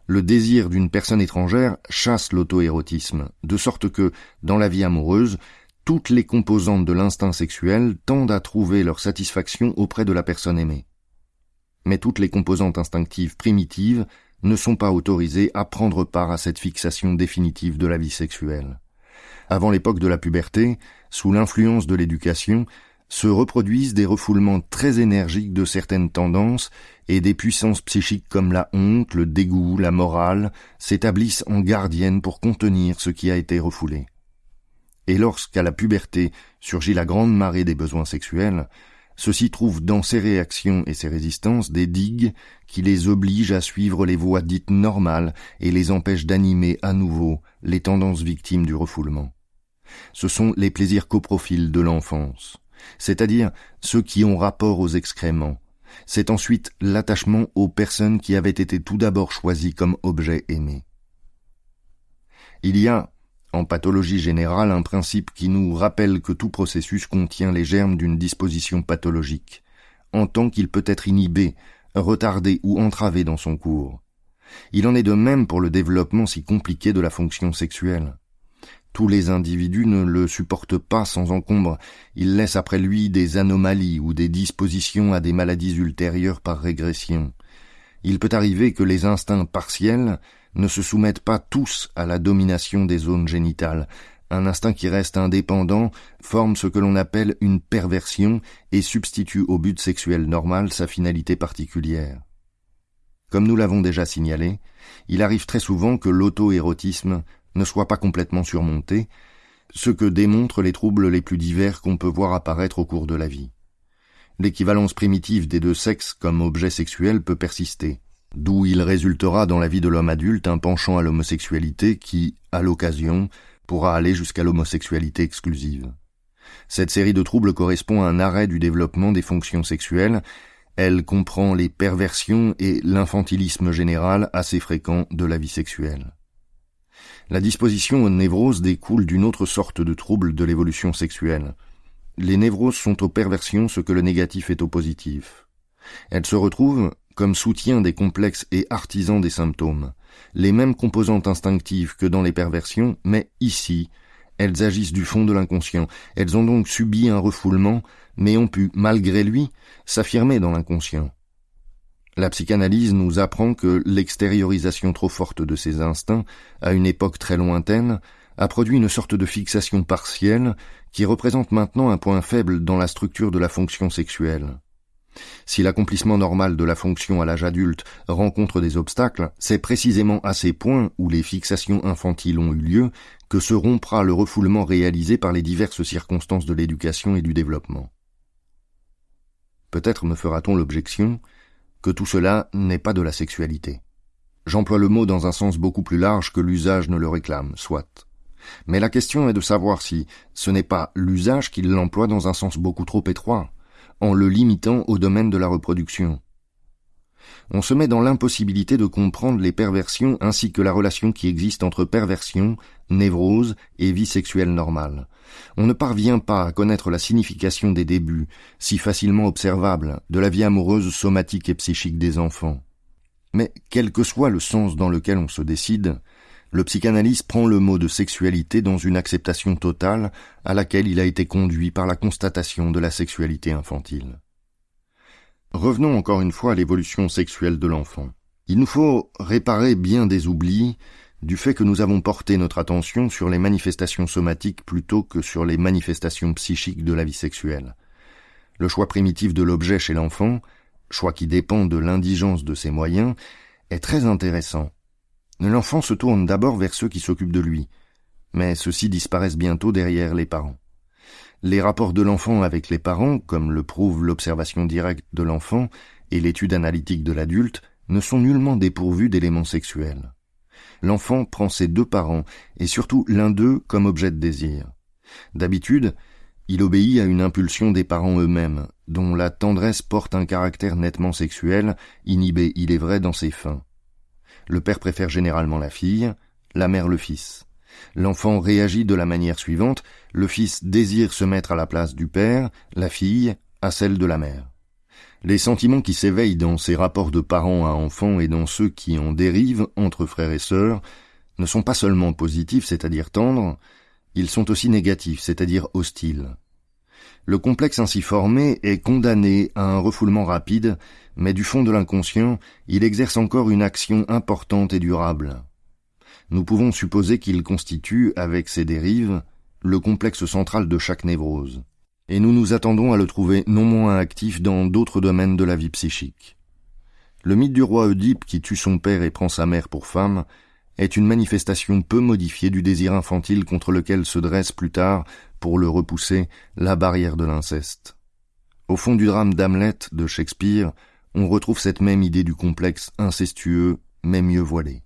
le désir d'une personne étrangère chasse l'auto-érotisme, de sorte que, dans la vie amoureuse, toutes les composantes de l'instinct sexuel tendent à trouver leur satisfaction auprès de la personne aimée. Mais toutes les composantes instinctives primitives ne sont pas autorisées à prendre part à cette fixation définitive de la vie sexuelle avant l'époque de la puberté, sous l'influence de l'éducation, se reproduisent des refoulements très énergiques de certaines tendances et des puissances psychiques comme la honte, le dégoût, la morale s'établissent en gardiennes pour contenir ce qui a été refoulé. Et lorsqu'à la puberté surgit la grande marée des besoins sexuels, ceux-ci trouvent dans ces réactions et ces résistances des digues qui les obligent à suivre les voies dites normales et les empêchent d'animer à nouveau les tendances victimes du refoulement ce sont les plaisirs coprofiles de l'enfance, c'est-à-dire ceux qui ont rapport aux excréments. C'est ensuite l'attachement aux personnes qui avaient été tout d'abord choisies comme objets aimés. Il y a, en pathologie générale, un principe qui nous rappelle que tout processus contient les germes d'une disposition pathologique, en tant qu'il peut être inhibé, retardé ou entravé dans son cours. Il en est de même pour le développement si compliqué de la fonction sexuelle. Tous les individus ne le supportent pas sans encombre. Il laisse après lui des anomalies ou des dispositions à des maladies ultérieures par régression. Il peut arriver que les instincts partiels ne se soumettent pas tous à la domination des zones génitales. Un instinct qui reste indépendant forme ce que l'on appelle une perversion et substitue au but sexuel normal sa finalité particulière. Comme nous l'avons déjà signalé, il arrive très souvent que l'auto-érotisme ne soit pas complètement surmonté, ce que démontrent les troubles les plus divers qu'on peut voir apparaître au cours de la vie. L'équivalence primitive des deux sexes comme objet sexuel peut persister, d'où il résultera dans la vie de l'homme adulte un penchant à l'homosexualité qui, à l'occasion, pourra aller jusqu'à l'homosexualité exclusive. Cette série de troubles correspond à un arrêt du développement des fonctions sexuelles, elle comprend les perversions et l'infantilisme général assez fréquent de la vie sexuelle. La disposition aux névroses découle d'une autre sorte de trouble de l'évolution sexuelle. Les névroses sont aux perversions ce que le négatif est au positif. Elles se retrouvent comme soutien des complexes et artisans des symptômes, les mêmes composantes instinctives que dans les perversions, mais ici, elles agissent du fond de l'inconscient. Elles ont donc subi un refoulement, mais ont pu, malgré lui, s'affirmer dans l'inconscient. La psychanalyse nous apprend que l'extériorisation trop forte de ces instincts, à une époque très lointaine, a produit une sorte de fixation partielle qui représente maintenant un point faible dans la structure de la fonction sexuelle. Si l'accomplissement normal de la fonction à l'âge adulte rencontre des obstacles, c'est précisément à ces points où les fixations infantiles ont eu lieu que se rompra le refoulement réalisé par les diverses circonstances de l'éducation et du développement. Peut-être me fera-t-on l'objection que tout cela n'est pas de la sexualité. J'emploie le mot dans un sens beaucoup plus large que l'usage ne le réclame, soit. Mais la question est de savoir si ce n'est pas l'usage qui l'emploie dans un sens beaucoup trop étroit, en le limitant au domaine de la reproduction. On se met dans l'impossibilité de comprendre les perversions ainsi que la relation qui existe entre perversion, névrose et vie sexuelle normale. On ne parvient pas à connaître la signification des débuts, si facilement observables, de la vie amoureuse somatique et psychique des enfants. Mais quel que soit le sens dans lequel on se décide, le psychanalyste prend le mot de sexualité dans une acceptation totale à laquelle il a été conduit par la constatation de la sexualité infantile. Revenons encore une fois à l'évolution sexuelle de l'enfant. Il nous faut réparer bien des oublis du fait que nous avons porté notre attention sur les manifestations somatiques plutôt que sur les manifestations psychiques de la vie sexuelle. Le choix primitif de l'objet chez l'enfant, choix qui dépend de l'indigence de ses moyens, est très intéressant. L'enfant se tourne d'abord vers ceux qui s'occupent de lui, mais ceux-ci disparaissent bientôt derrière les parents. Les rapports de l'enfant avec les parents, comme le prouve l'observation directe de l'enfant et l'étude analytique de l'adulte, ne sont nullement dépourvus d'éléments sexuels. L'enfant prend ses deux parents, et surtout l'un d'eux, comme objet de désir. D'habitude, il obéit à une impulsion des parents eux-mêmes, dont la tendresse porte un caractère nettement sexuel, inhibé, il est vrai, dans ses fins. Le père préfère généralement la fille, la mère le fils. L'enfant réagit de la manière suivante, le fils désire se mettre à la place du père, la fille à celle de la mère. Les sentiments qui s'éveillent dans ces rapports de parents à enfants et dans ceux qui en dérivent entre frères et sœurs ne sont pas seulement positifs, c'est-à-dire tendres, ils sont aussi négatifs, c'est-à-dire hostiles. Le complexe ainsi formé est condamné à un refoulement rapide, mais du fond de l'inconscient, il exerce encore une action importante et durable. Nous pouvons supposer qu'il constitue, avec ses dérives, le complexe central de chaque névrose. Et nous nous attendons à le trouver non moins actif dans d'autres domaines de la vie psychique. Le mythe du roi Oedipe qui tue son père et prend sa mère pour femme est une manifestation peu modifiée du désir infantile contre lequel se dresse plus tard, pour le repousser, la barrière de l'inceste. Au fond du drame d'Hamlet de Shakespeare, on retrouve cette même idée du complexe incestueux, mais mieux voilé.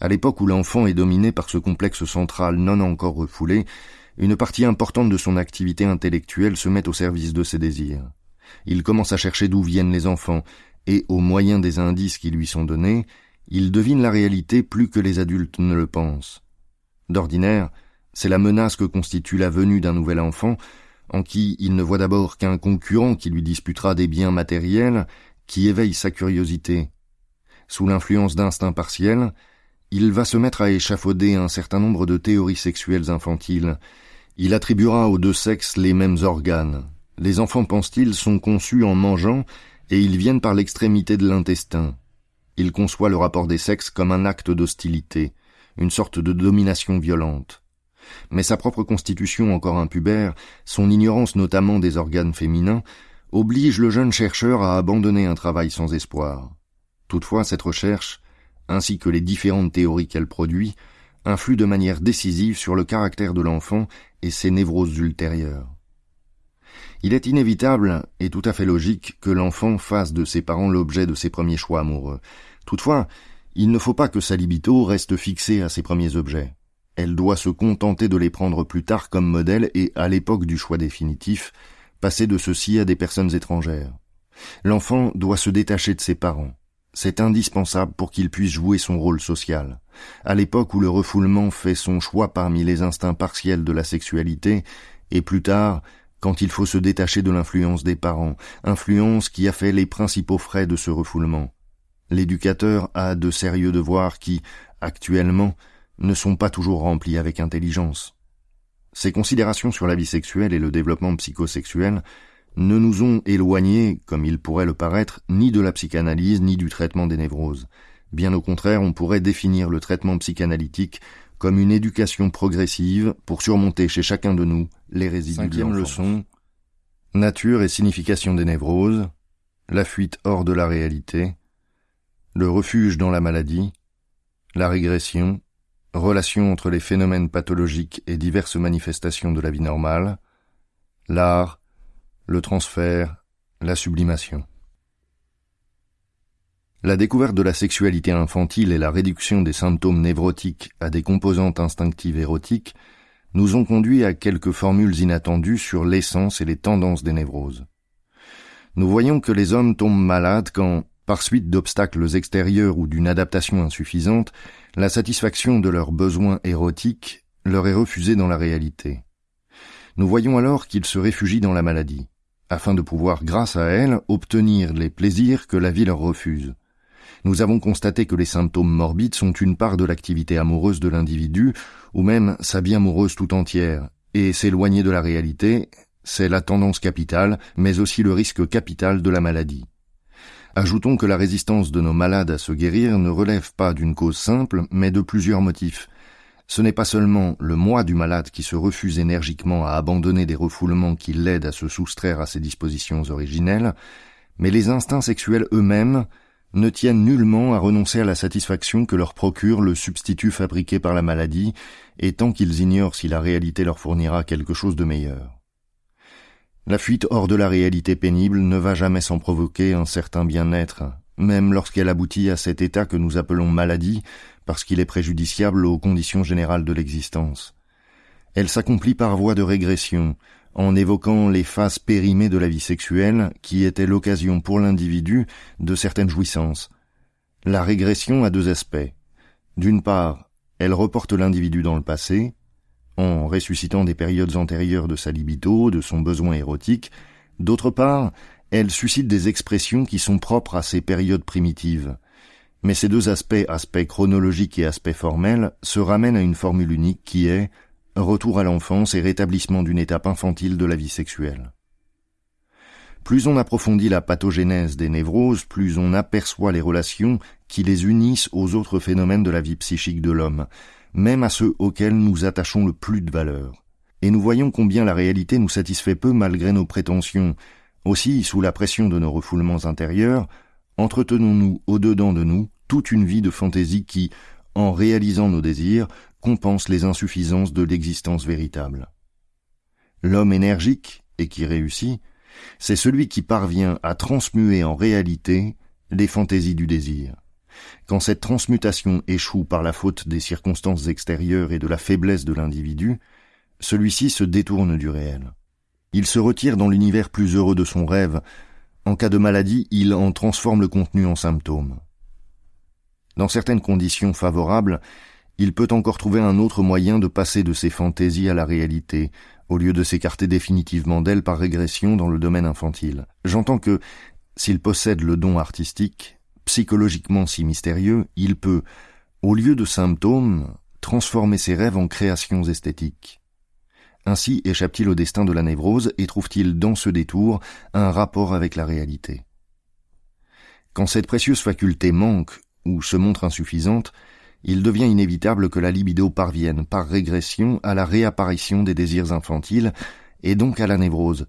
À l'époque où l'enfant est dominé par ce complexe central non encore refoulé, une partie importante de son activité intellectuelle se met au service de ses désirs. Il commence à chercher d'où viennent les enfants, et, au moyen des indices qui lui sont donnés, il devine la réalité plus que les adultes ne le pensent. D'ordinaire, c'est la menace que constitue la venue d'un nouvel enfant, en qui il ne voit d'abord qu'un concurrent qui lui disputera des biens matériels, qui éveille sa curiosité. Sous l'influence d'instincts partiels, il va se mettre à échafauder un certain nombre de théories sexuelles infantiles. Il attribuera aux deux sexes les mêmes organes. Les enfants, pense-t-il, sont conçus en mangeant et ils viennent par l'extrémité de l'intestin. Il conçoit le rapport des sexes comme un acte d'hostilité, une sorte de domination violente. Mais sa propre constitution encore impubère, son ignorance notamment des organes féminins, oblige le jeune chercheur à abandonner un travail sans espoir. Toutefois, cette recherche, ainsi que les différentes théories qu'elle produit, influent de manière décisive sur le caractère de l'enfant et ses névroses ultérieures. Il est inévitable et tout à fait logique que l'enfant fasse de ses parents l'objet de ses premiers choix amoureux. Toutefois, il ne faut pas que sa libido reste fixée à ses premiers objets. Elle doit se contenter de les prendre plus tard comme modèle et, à l'époque du choix définitif, passer de ceux-ci à des personnes étrangères. L'enfant doit se détacher de ses parents. C'est indispensable pour qu'il puisse jouer son rôle social. À l'époque où le refoulement fait son choix parmi les instincts partiels de la sexualité, et plus tard, quand il faut se détacher de l'influence des parents, influence qui a fait les principaux frais de ce refoulement. L'éducateur a de sérieux devoirs qui, actuellement, ne sont pas toujours remplis avec intelligence. Ces considérations sur la vie sexuelle et le développement psychosexuel ne nous ont éloignés, comme il pourrait le paraître, ni de la psychanalyse ni du traitement des névroses. Bien au contraire, on pourrait définir le traitement psychanalytique comme une éducation progressive pour surmonter chez chacun de nous les résidus Cinquième leçon. Nature et signification des névroses, la fuite hors de la réalité, le refuge dans la maladie, la régression, relation entre les phénomènes pathologiques et diverses manifestations de la vie normale, l'art, le transfert, la sublimation. La découverte de la sexualité infantile et la réduction des symptômes névrotiques à des composantes instinctives érotiques nous ont conduit à quelques formules inattendues sur l'essence et les tendances des névroses. Nous voyons que les hommes tombent malades quand, Par suite d'obstacles extérieurs ou d'une adaptation insuffisante, la satisfaction de leurs besoins érotiques leur est refusée dans la réalité. Nous voyons alors qu'ils se réfugient dans la maladie, afin de pouvoir, grâce à elle, obtenir les plaisirs que la vie leur refuse. Nous avons constaté que les symptômes morbides sont une part de l'activité amoureuse de l'individu, ou même sa vie amoureuse tout entière, et s'éloigner de la réalité, c'est la tendance capitale, mais aussi le risque capital de la maladie. Ajoutons que la résistance de nos malades à se guérir ne relève pas d'une cause simple, mais de plusieurs motifs. Ce n'est pas seulement le moi du malade qui se refuse énergiquement à abandonner des refoulements qui l'aident à se soustraire à ses dispositions originelles, mais les instincts sexuels eux-mêmes ne tiennent nullement à renoncer à la satisfaction que leur procure le substitut fabriqué par la maladie, et tant qu'ils ignorent si la réalité leur fournira quelque chose de meilleur. La fuite hors de la réalité pénible ne va jamais sans provoquer un certain bien-être, même lorsqu'elle aboutit à cet état que nous appelons maladie, parce qu'il est préjudiciable aux conditions générales de l'existence. Elle s'accomplit par voie de régression, en évoquant les phases périmées de la vie sexuelle qui étaient l'occasion pour l'individu de certaines jouissances. La régression a deux aspects. D'une part, elle reporte l'individu dans le passé, en ressuscitant des périodes antérieures de sa libido, de son besoin érotique, d'autre part, elle suscite des expressions qui sont propres à ces périodes primitives. Mais ces deux aspects, aspect chronologique et aspect formel, se ramènent à une formule unique qui est retour à l'enfance et rétablissement d'une étape infantile de la vie sexuelle. Plus on approfondit la pathogénèse des névroses, plus on aperçoit les relations qui les unissent aux autres phénomènes de la vie psychique de l'homme, même à ceux auxquels nous attachons le plus de valeur. Et nous voyons combien la réalité nous satisfait peu malgré nos prétentions. Aussi, sous la pression de nos refoulements intérieurs, entretenons-nous au-dedans de nous toute une vie de fantaisie qui, en réalisant nos désirs, compense les insuffisances de l'existence véritable. L'homme énergique, et qui réussit, c'est celui qui parvient à transmuer en réalité les fantaisies du désir. Quand cette transmutation échoue par la faute des circonstances extérieures et de la faiblesse de l'individu, celui-ci se détourne du réel. Il se retire dans l'univers plus heureux de son rêve. En cas de maladie, il en transforme le contenu en symptômes. Dans certaines conditions favorables, il peut encore trouver un autre moyen de passer de ses fantaisies à la réalité, au lieu de s'écarter définitivement d'elles par régression dans le domaine infantile. J'entends que, s'il possède le don artistique, psychologiquement si mystérieux, il peut, au lieu de symptômes, transformer ses rêves en créations esthétiques. Ainsi échappe-t-il au destin de la névrose et trouve-t-il dans ce détour un rapport avec la réalité. Quand cette précieuse faculté manque ou se montre insuffisante, il devient inévitable que la libido parvienne par régression à la réapparition des désirs infantiles et donc à la névrose,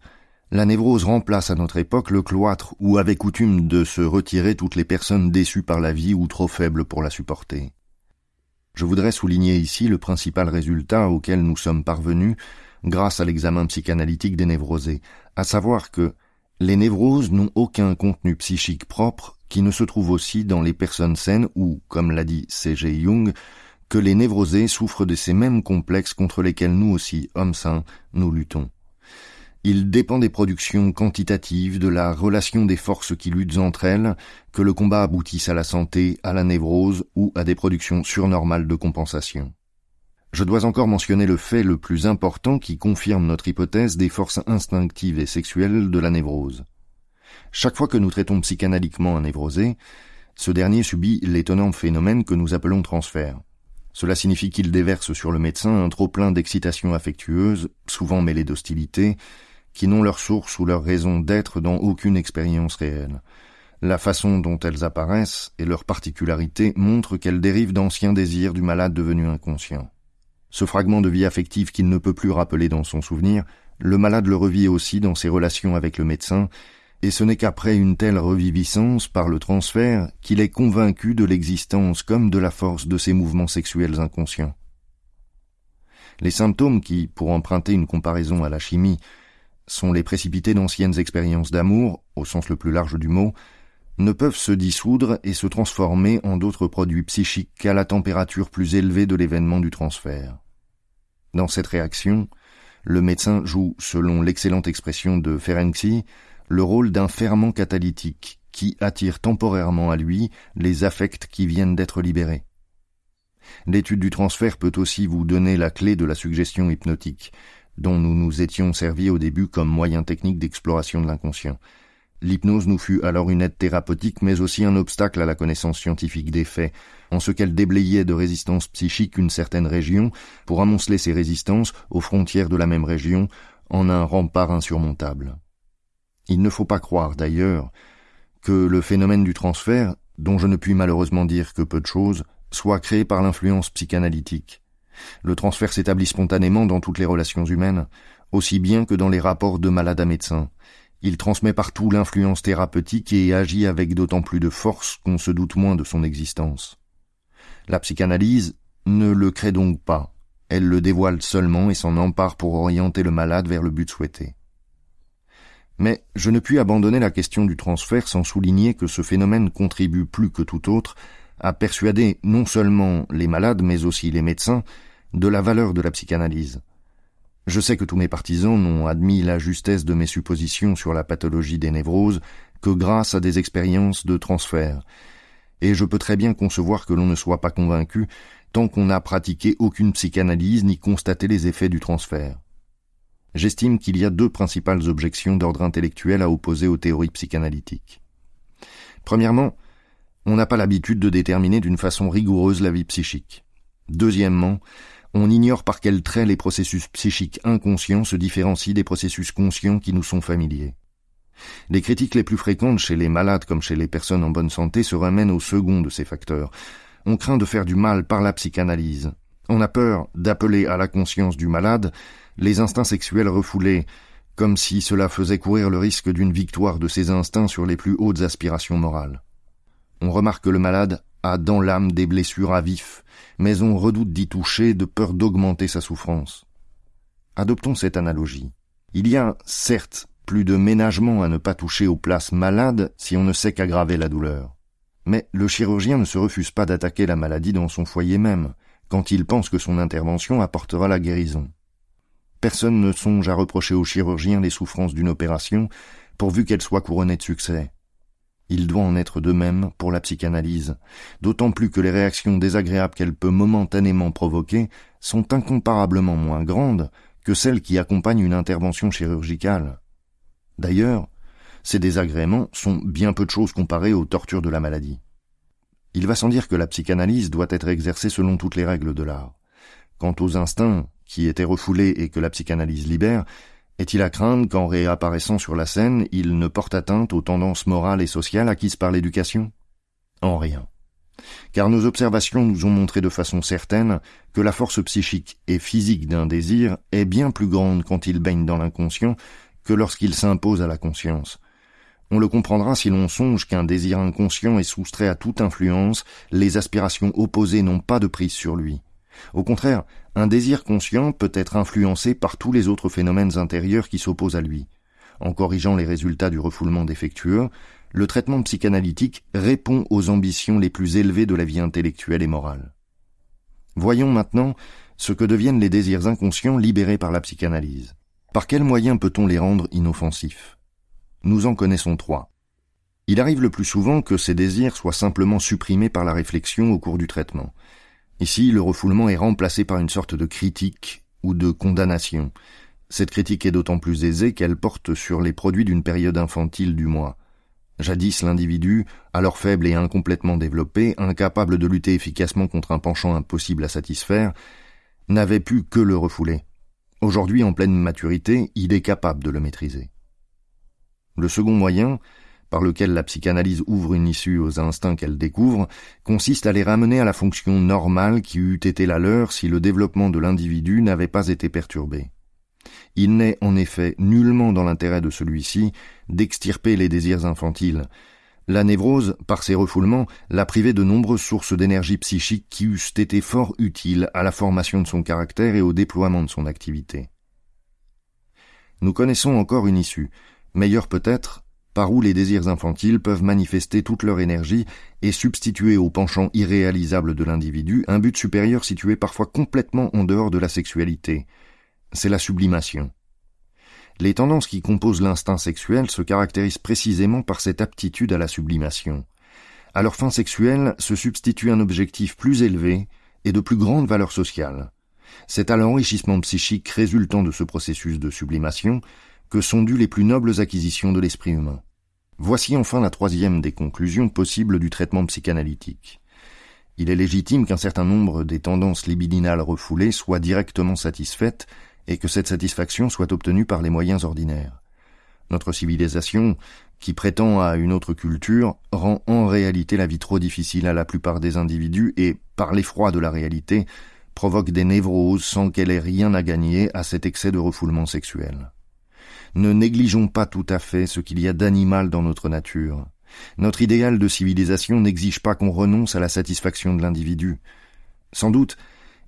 la névrose remplace à notre époque le cloître où avait coutume de se retirer toutes les personnes déçues par la vie ou trop faibles pour la supporter. Je voudrais souligner ici le principal résultat auquel nous sommes parvenus grâce à l'examen psychanalytique des névrosés, à savoir que les névroses n'ont aucun contenu psychique propre qui ne se trouve aussi dans les personnes saines ou, comme l'a dit C.G. Jung, que les névrosés souffrent de ces mêmes complexes contre lesquels nous aussi, hommes sains, nous luttons. Il dépend des productions quantitatives, de la relation des forces qui luttent entre elles, que le combat aboutisse à la santé, à la névrose ou à des productions surnormales de compensation. Je dois encore mentionner le fait le plus important qui confirme notre hypothèse des forces instinctives et sexuelles de la névrose. Chaque fois que nous traitons psychanalytiquement un névrosé, ce dernier subit l'étonnant phénomène que nous appelons transfert. Cela signifie qu'il déverse sur le médecin un trop-plein d'excitation affectueuse, souvent mêlée d'hostilité, qui n'ont leur source ou leur raison d'être dans aucune expérience réelle. La façon dont elles apparaissent et leur particularité montrent qu'elles dérivent d'anciens désirs du malade devenu inconscient. Ce fragment de vie affective qu'il ne peut plus rappeler dans son souvenir, le malade le revit aussi dans ses relations avec le médecin, et ce n'est qu'après une telle reviviscence par le transfert qu'il est convaincu de l'existence comme de la force de ses mouvements sexuels inconscients. Les symptômes qui, pour emprunter une comparaison à la chimie, sont les précipités d'anciennes expériences d'amour, au sens le plus large du mot, ne peuvent se dissoudre et se transformer en d'autres produits psychiques qu'à la température plus élevée de l'événement du transfert. Dans cette réaction, le médecin joue, selon l'excellente expression de Ferenczi, le rôle d'un ferment catalytique qui attire temporairement à lui les affects qui viennent d'être libérés. L'étude du transfert peut aussi vous donner la clé de la suggestion hypnotique, dont nous nous étions servis au début comme moyen technique d'exploration de l'inconscient. L'hypnose nous fut alors une aide thérapeutique, mais aussi un obstacle à la connaissance scientifique des faits, en ce qu'elle déblayait de résistance psychique une certaine région, pour amonceler ces résistances aux frontières de la même région, en un rempart insurmontable. Il ne faut pas croire, d'ailleurs, que le phénomène du transfert, dont je ne puis malheureusement dire que peu de choses, soit créé par l'influence psychanalytique. Le transfert s'établit spontanément dans toutes les relations humaines, aussi bien que dans les rapports de malade à médecin. Il transmet partout l'influence thérapeutique et agit avec d'autant plus de force qu'on se doute moins de son existence. La psychanalyse ne le crée donc pas, elle le dévoile seulement et s'en empare pour orienter le malade vers le but souhaité. Mais je ne puis abandonner la question du transfert sans souligner que ce phénomène contribue plus que tout autre à persuader non seulement les malades mais aussi les médecins de la valeur de la psychanalyse. Je sais que tous mes partisans n'ont admis la justesse de mes suppositions sur la pathologie des névroses que grâce à des expériences de transfert, et je peux très bien concevoir que l'on ne soit pas convaincu tant qu'on n'a pratiqué aucune psychanalyse ni constaté les effets du transfert. J'estime qu'il y a deux principales objections d'ordre intellectuel à opposer aux théories psychanalytiques. Premièrement, on n'a pas l'habitude de déterminer d'une façon rigoureuse la vie psychique. Deuxièmement, on ignore par quel trait les processus psychiques inconscients se différencient des processus conscients qui nous sont familiers. Les critiques les plus fréquentes chez les malades comme chez les personnes en bonne santé se ramènent au second de ces facteurs. On craint de faire du mal par la psychanalyse. On a peur d'appeler à la conscience du malade les instincts sexuels refoulés, comme si cela faisait courir le risque d'une victoire de ses instincts sur les plus hautes aspirations morales. On remarque que le malade a dans l'âme des blessures à vif, mais on redoute d'y toucher de peur d'augmenter sa souffrance. Adoptons cette analogie. Il y a, certes, plus de ménagement à ne pas toucher aux places malades si on ne sait qu'aggraver la douleur. Mais le chirurgien ne se refuse pas d'attaquer la maladie dans son foyer même, quand il pense que son intervention apportera la guérison. Personne ne songe à reprocher au chirurgien les souffrances d'une opération, pourvu qu'elle soit couronnée de succès. Il doit en être de même pour la psychanalyse, d'autant plus que les réactions désagréables qu'elle peut momentanément provoquer sont incomparablement moins grandes que celles qui accompagnent une intervention chirurgicale. D'ailleurs, ces désagréments sont bien peu de choses comparées aux tortures de la maladie. Il va sans dire que la psychanalyse doit être exercée selon toutes les règles de l'art. Quant aux instincts qui étaient refoulés et que la psychanalyse libère, est-il à craindre qu'en réapparaissant sur la scène, il ne porte atteinte aux tendances morales et sociales acquises par l'éducation? En rien. Car nos observations nous ont montré de façon certaine que la force psychique et physique d'un désir est bien plus grande quand il baigne dans l'inconscient que lorsqu'il s'impose à la conscience. On le comprendra si l'on songe qu'un désir inconscient est soustrait à toute influence, les aspirations opposées n'ont pas de prise sur lui. Au contraire, un désir conscient peut être influencé par tous les autres phénomènes intérieurs qui s'opposent à lui. En corrigeant les résultats du refoulement défectueux, le traitement psychanalytique répond aux ambitions les plus élevées de la vie intellectuelle et morale. Voyons maintenant ce que deviennent les désirs inconscients libérés par la psychanalyse. Par quels moyens peut-on les rendre inoffensifs? Nous en connaissons trois. Il arrive le plus souvent que ces désirs soient simplement supprimés par la réflexion au cours du traitement. Ici, le refoulement est remplacé par une sorte de critique ou de condamnation. Cette critique est d'autant plus aisée qu'elle porte sur les produits d'une période infantile du mois. Jadis l'individu, alors faible et incomplètement développé, incapable de lutter efficacement contre un penchant impossible à satisfaire, n'avait pu que le refouler. Aujourd'hui, en pleine maturité, il est capable de le maîtriser. Le second moyen, par lequel la psychanalyse ouvre une issue aux instincts qu'elle découvre, consiste à les ramener à la fonction normale qui eût été la leur si le développement de l'individu n'avait pas été perturbé. Il n'est en effet nullement dans l'intérêt de celui-ci d'extirper les désirs infantiles. La névrose, par ses refoulements, l'a privé de nombreuses sources d'énergie psychique qui eussent été fort utiles à la formation de son caractère et au déploiement de son activité. Nous connaissons encore une issue, meilleure peut-être, par où les désirs infantiles peuvent manifester toute leur énergie et substituer au penchant irréalisable de l'individu un but supérieur situé parfois complètement en dehors de la sexualité. C'est la sublimation. Les tendances qui composent l'instinct sexuel se caractérisent précisément par cette aptitude à la sublimation. À leur fin sexuelle se substitue un objectif plus élevé et de plus grande valeur sociale. C'est à l'enrichissement psychique résultant de ce processus de sublimation que sont dues les plus nobles acquisitions de l'esprit humain. Voici enfin la troisième des conclusions possibles du traitement psychanalytique. Il est légitime qu'un certain nombre des tendances libidinales refoulées soient directement satisfaites et que cette satisfaction soit obtenue par les moyens ordinaires. Notre civilisation, qui prétend à une autre culture, rend en réalité la vie trop difficile à la plupart des individus et, par l'effroi de la réalité, provoque des névroses sans qu'elle ait rien à gagner à cet excès de refoulement sexuel. Ne négligeons pas tout à fait ce qu'il y a d'animal dans notre nature. Notre idéal de civilisation n'exige pas qu'on renonce à la satisfaction de l'individu. Sans doute,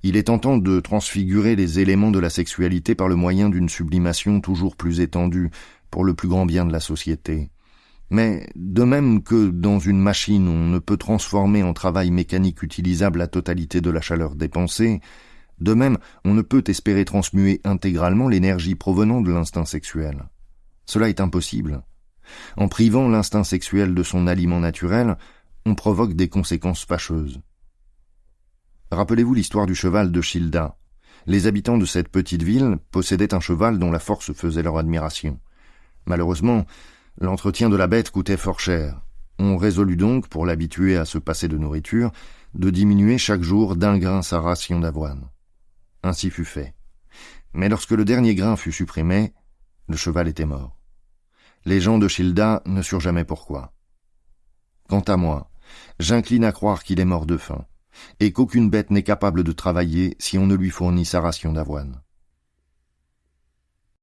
il est tentant de transfigurer les éléments de la sexualité par le moyen d'une sublimation toujours plus étendue, pour le plus grand bien de la société. Mais, de même que dans une machine on ne peut transformer en travail mécanique utilisable la totalité de la chaleur dépensée, de même on ne peut espérer transmuer intégralement l'énergie provenant de l'instinct sexuel. Cela est impossible. En privant l'instinct sexuel de son aliment naturel, on provoque des conséquences fâcheuses. Rappelez-vous l'histoire du cheval de Childa. Les habitants de cette petite ville possédaient un cheval dont la force faisait leur admiration. Malheureusement, L'entretien de la bête coûtait fort cher. On résolut donc, pour l'habituer à se passer de nourriture, de diminuer chaque jour d'un grain sa ration d'avoine. Ainsi fut fait. Mais lorsque le dernier grain fut supprimé, le cheval était mort. Les gens de Childa ne surent jamais pourquoi. Quant à moi, j'incline à croire qu'il est mort de faim, et qu'aucune bête n'est capable de travailler si on ne lui fournit sa ration d'avoine.